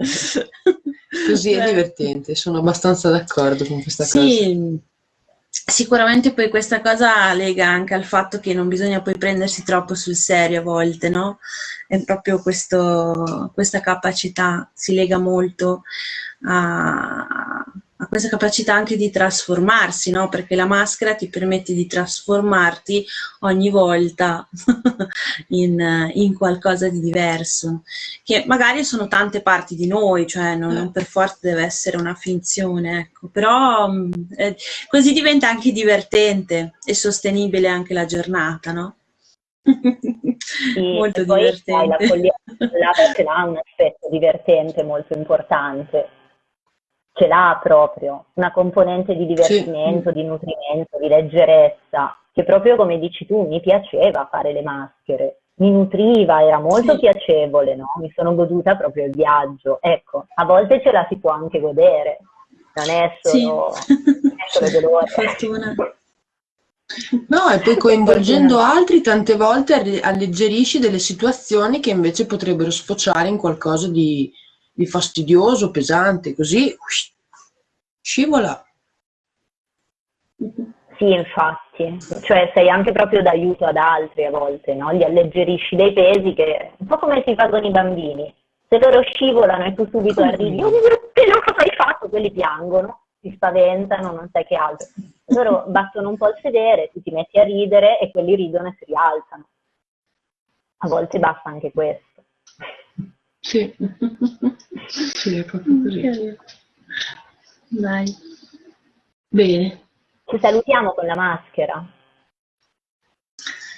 Così è divertente, sono abbastanza d'accordo con questa sì, cosa. Sì, sicuramente poi questa cosa lega anche al fatto che non bisogna poi prendersi troppo sul serio a volte, no? È proprio questo, questa capacità, si lega molto a, ha questa capacità anche di trasformarsi, no? Perché la maschera ti permette di trasformarti ogni volta [laughs] in, in, qualcosa di diverso, che magari sono tante parti di noi, cioè non, non per forza deve essere una finzione, ecco. Però mm, eh, così diventa anche divertente e sostenibile anche la giornata, no? Sì, [laughs] molto divertente. La follia ce l'ha un aspetto divertente molto importante ce l'ha proprio, una componente di divertimento, sì. di nutrimento, di leggerezza, che proprio come dici tu mi piaceva fare le maschere, mi nutriva, era molto sì. piacevole, no? mi sono goduta proprio il viaggio. Ecco, a volte ce la si può anche godere, non è solo, sì. è solo [laughs] dolore. Fortuna. No, e poi coinvolgendo altri tante volte alleggerisci delle situazioni che invece potrebbero sfociare in qualcosa di, di fastidioso, pesante, così scivola. Sì, infatti, cioè sei anche proprio d'aiuto ad altri a volte, no? Li alleggerisci dei pesi che un po' come si fa con i bambini. Se loro scivolano e tu subito arrivi, oh mio Dio, cosa hai fatto? Quelli piangono, si spaventano, non sai che altro. Loro [laughs] battono un po' il sedere, tu ti metti a ridere e quelli ridono e si rialzano. A volte basta anche questo. Sì, [laughs] sì, è proprio così. Dai. Bene. Ci salutiamo con la maschera.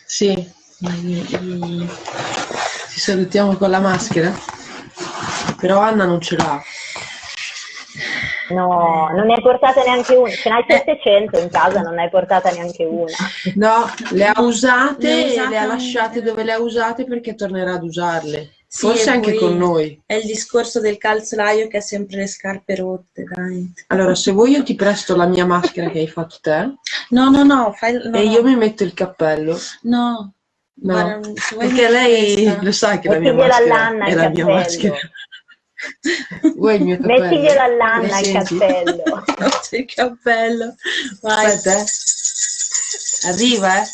Sì, ci salutiamo con la maschera. Però Anna non ce l'ha. No, non ne hai portata neanche una. Ce n'hai 700 in casa, non ne hai portata neanche una. No, le ha usate, le, usate, le ha lasciate dove le ha usate perché tornerà ad usarle. Sì, Forse anche con noi. È il discorso del calzolaio che ha sempre le scarpe rotte, dai. Allora, se vuoi io ti presto la mia maschera che hai fatto te. No, no, no. Fai, no e io mi metto il cappello. No. No, Guarda, perché lei questa. lo sa che la mia maschera è la mia maschera. Vuoi il mio cappello? Mettiglielo all'Anna il cappello. [laughs] il cappello. Vai. Aspetta, eh. Arriva, eh.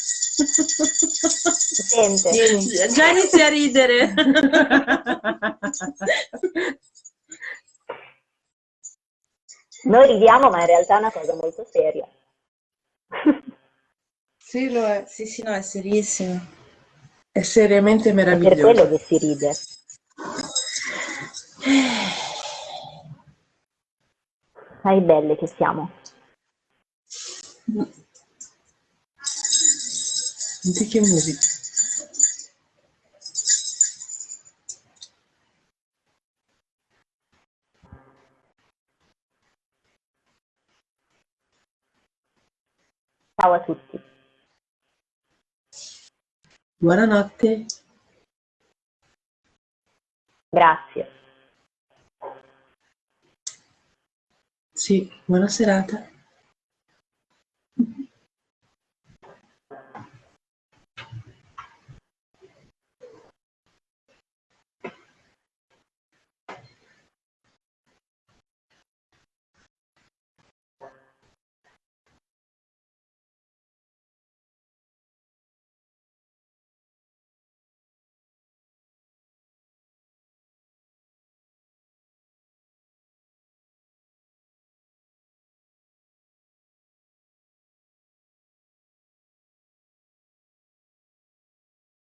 Sente. Vieni. Già inizia a ridere. Noi ridiamo, ma in realtà è una cosa molto seria. Sì, lo è. Sì, sì, no, è serissimo. È seriamente meraviglioso. È per quello che si ride. Dai, belle che siamo. Mm antiche musiche. Ciao a tutti. Buonanotte. Grazie. Sì, buona serata.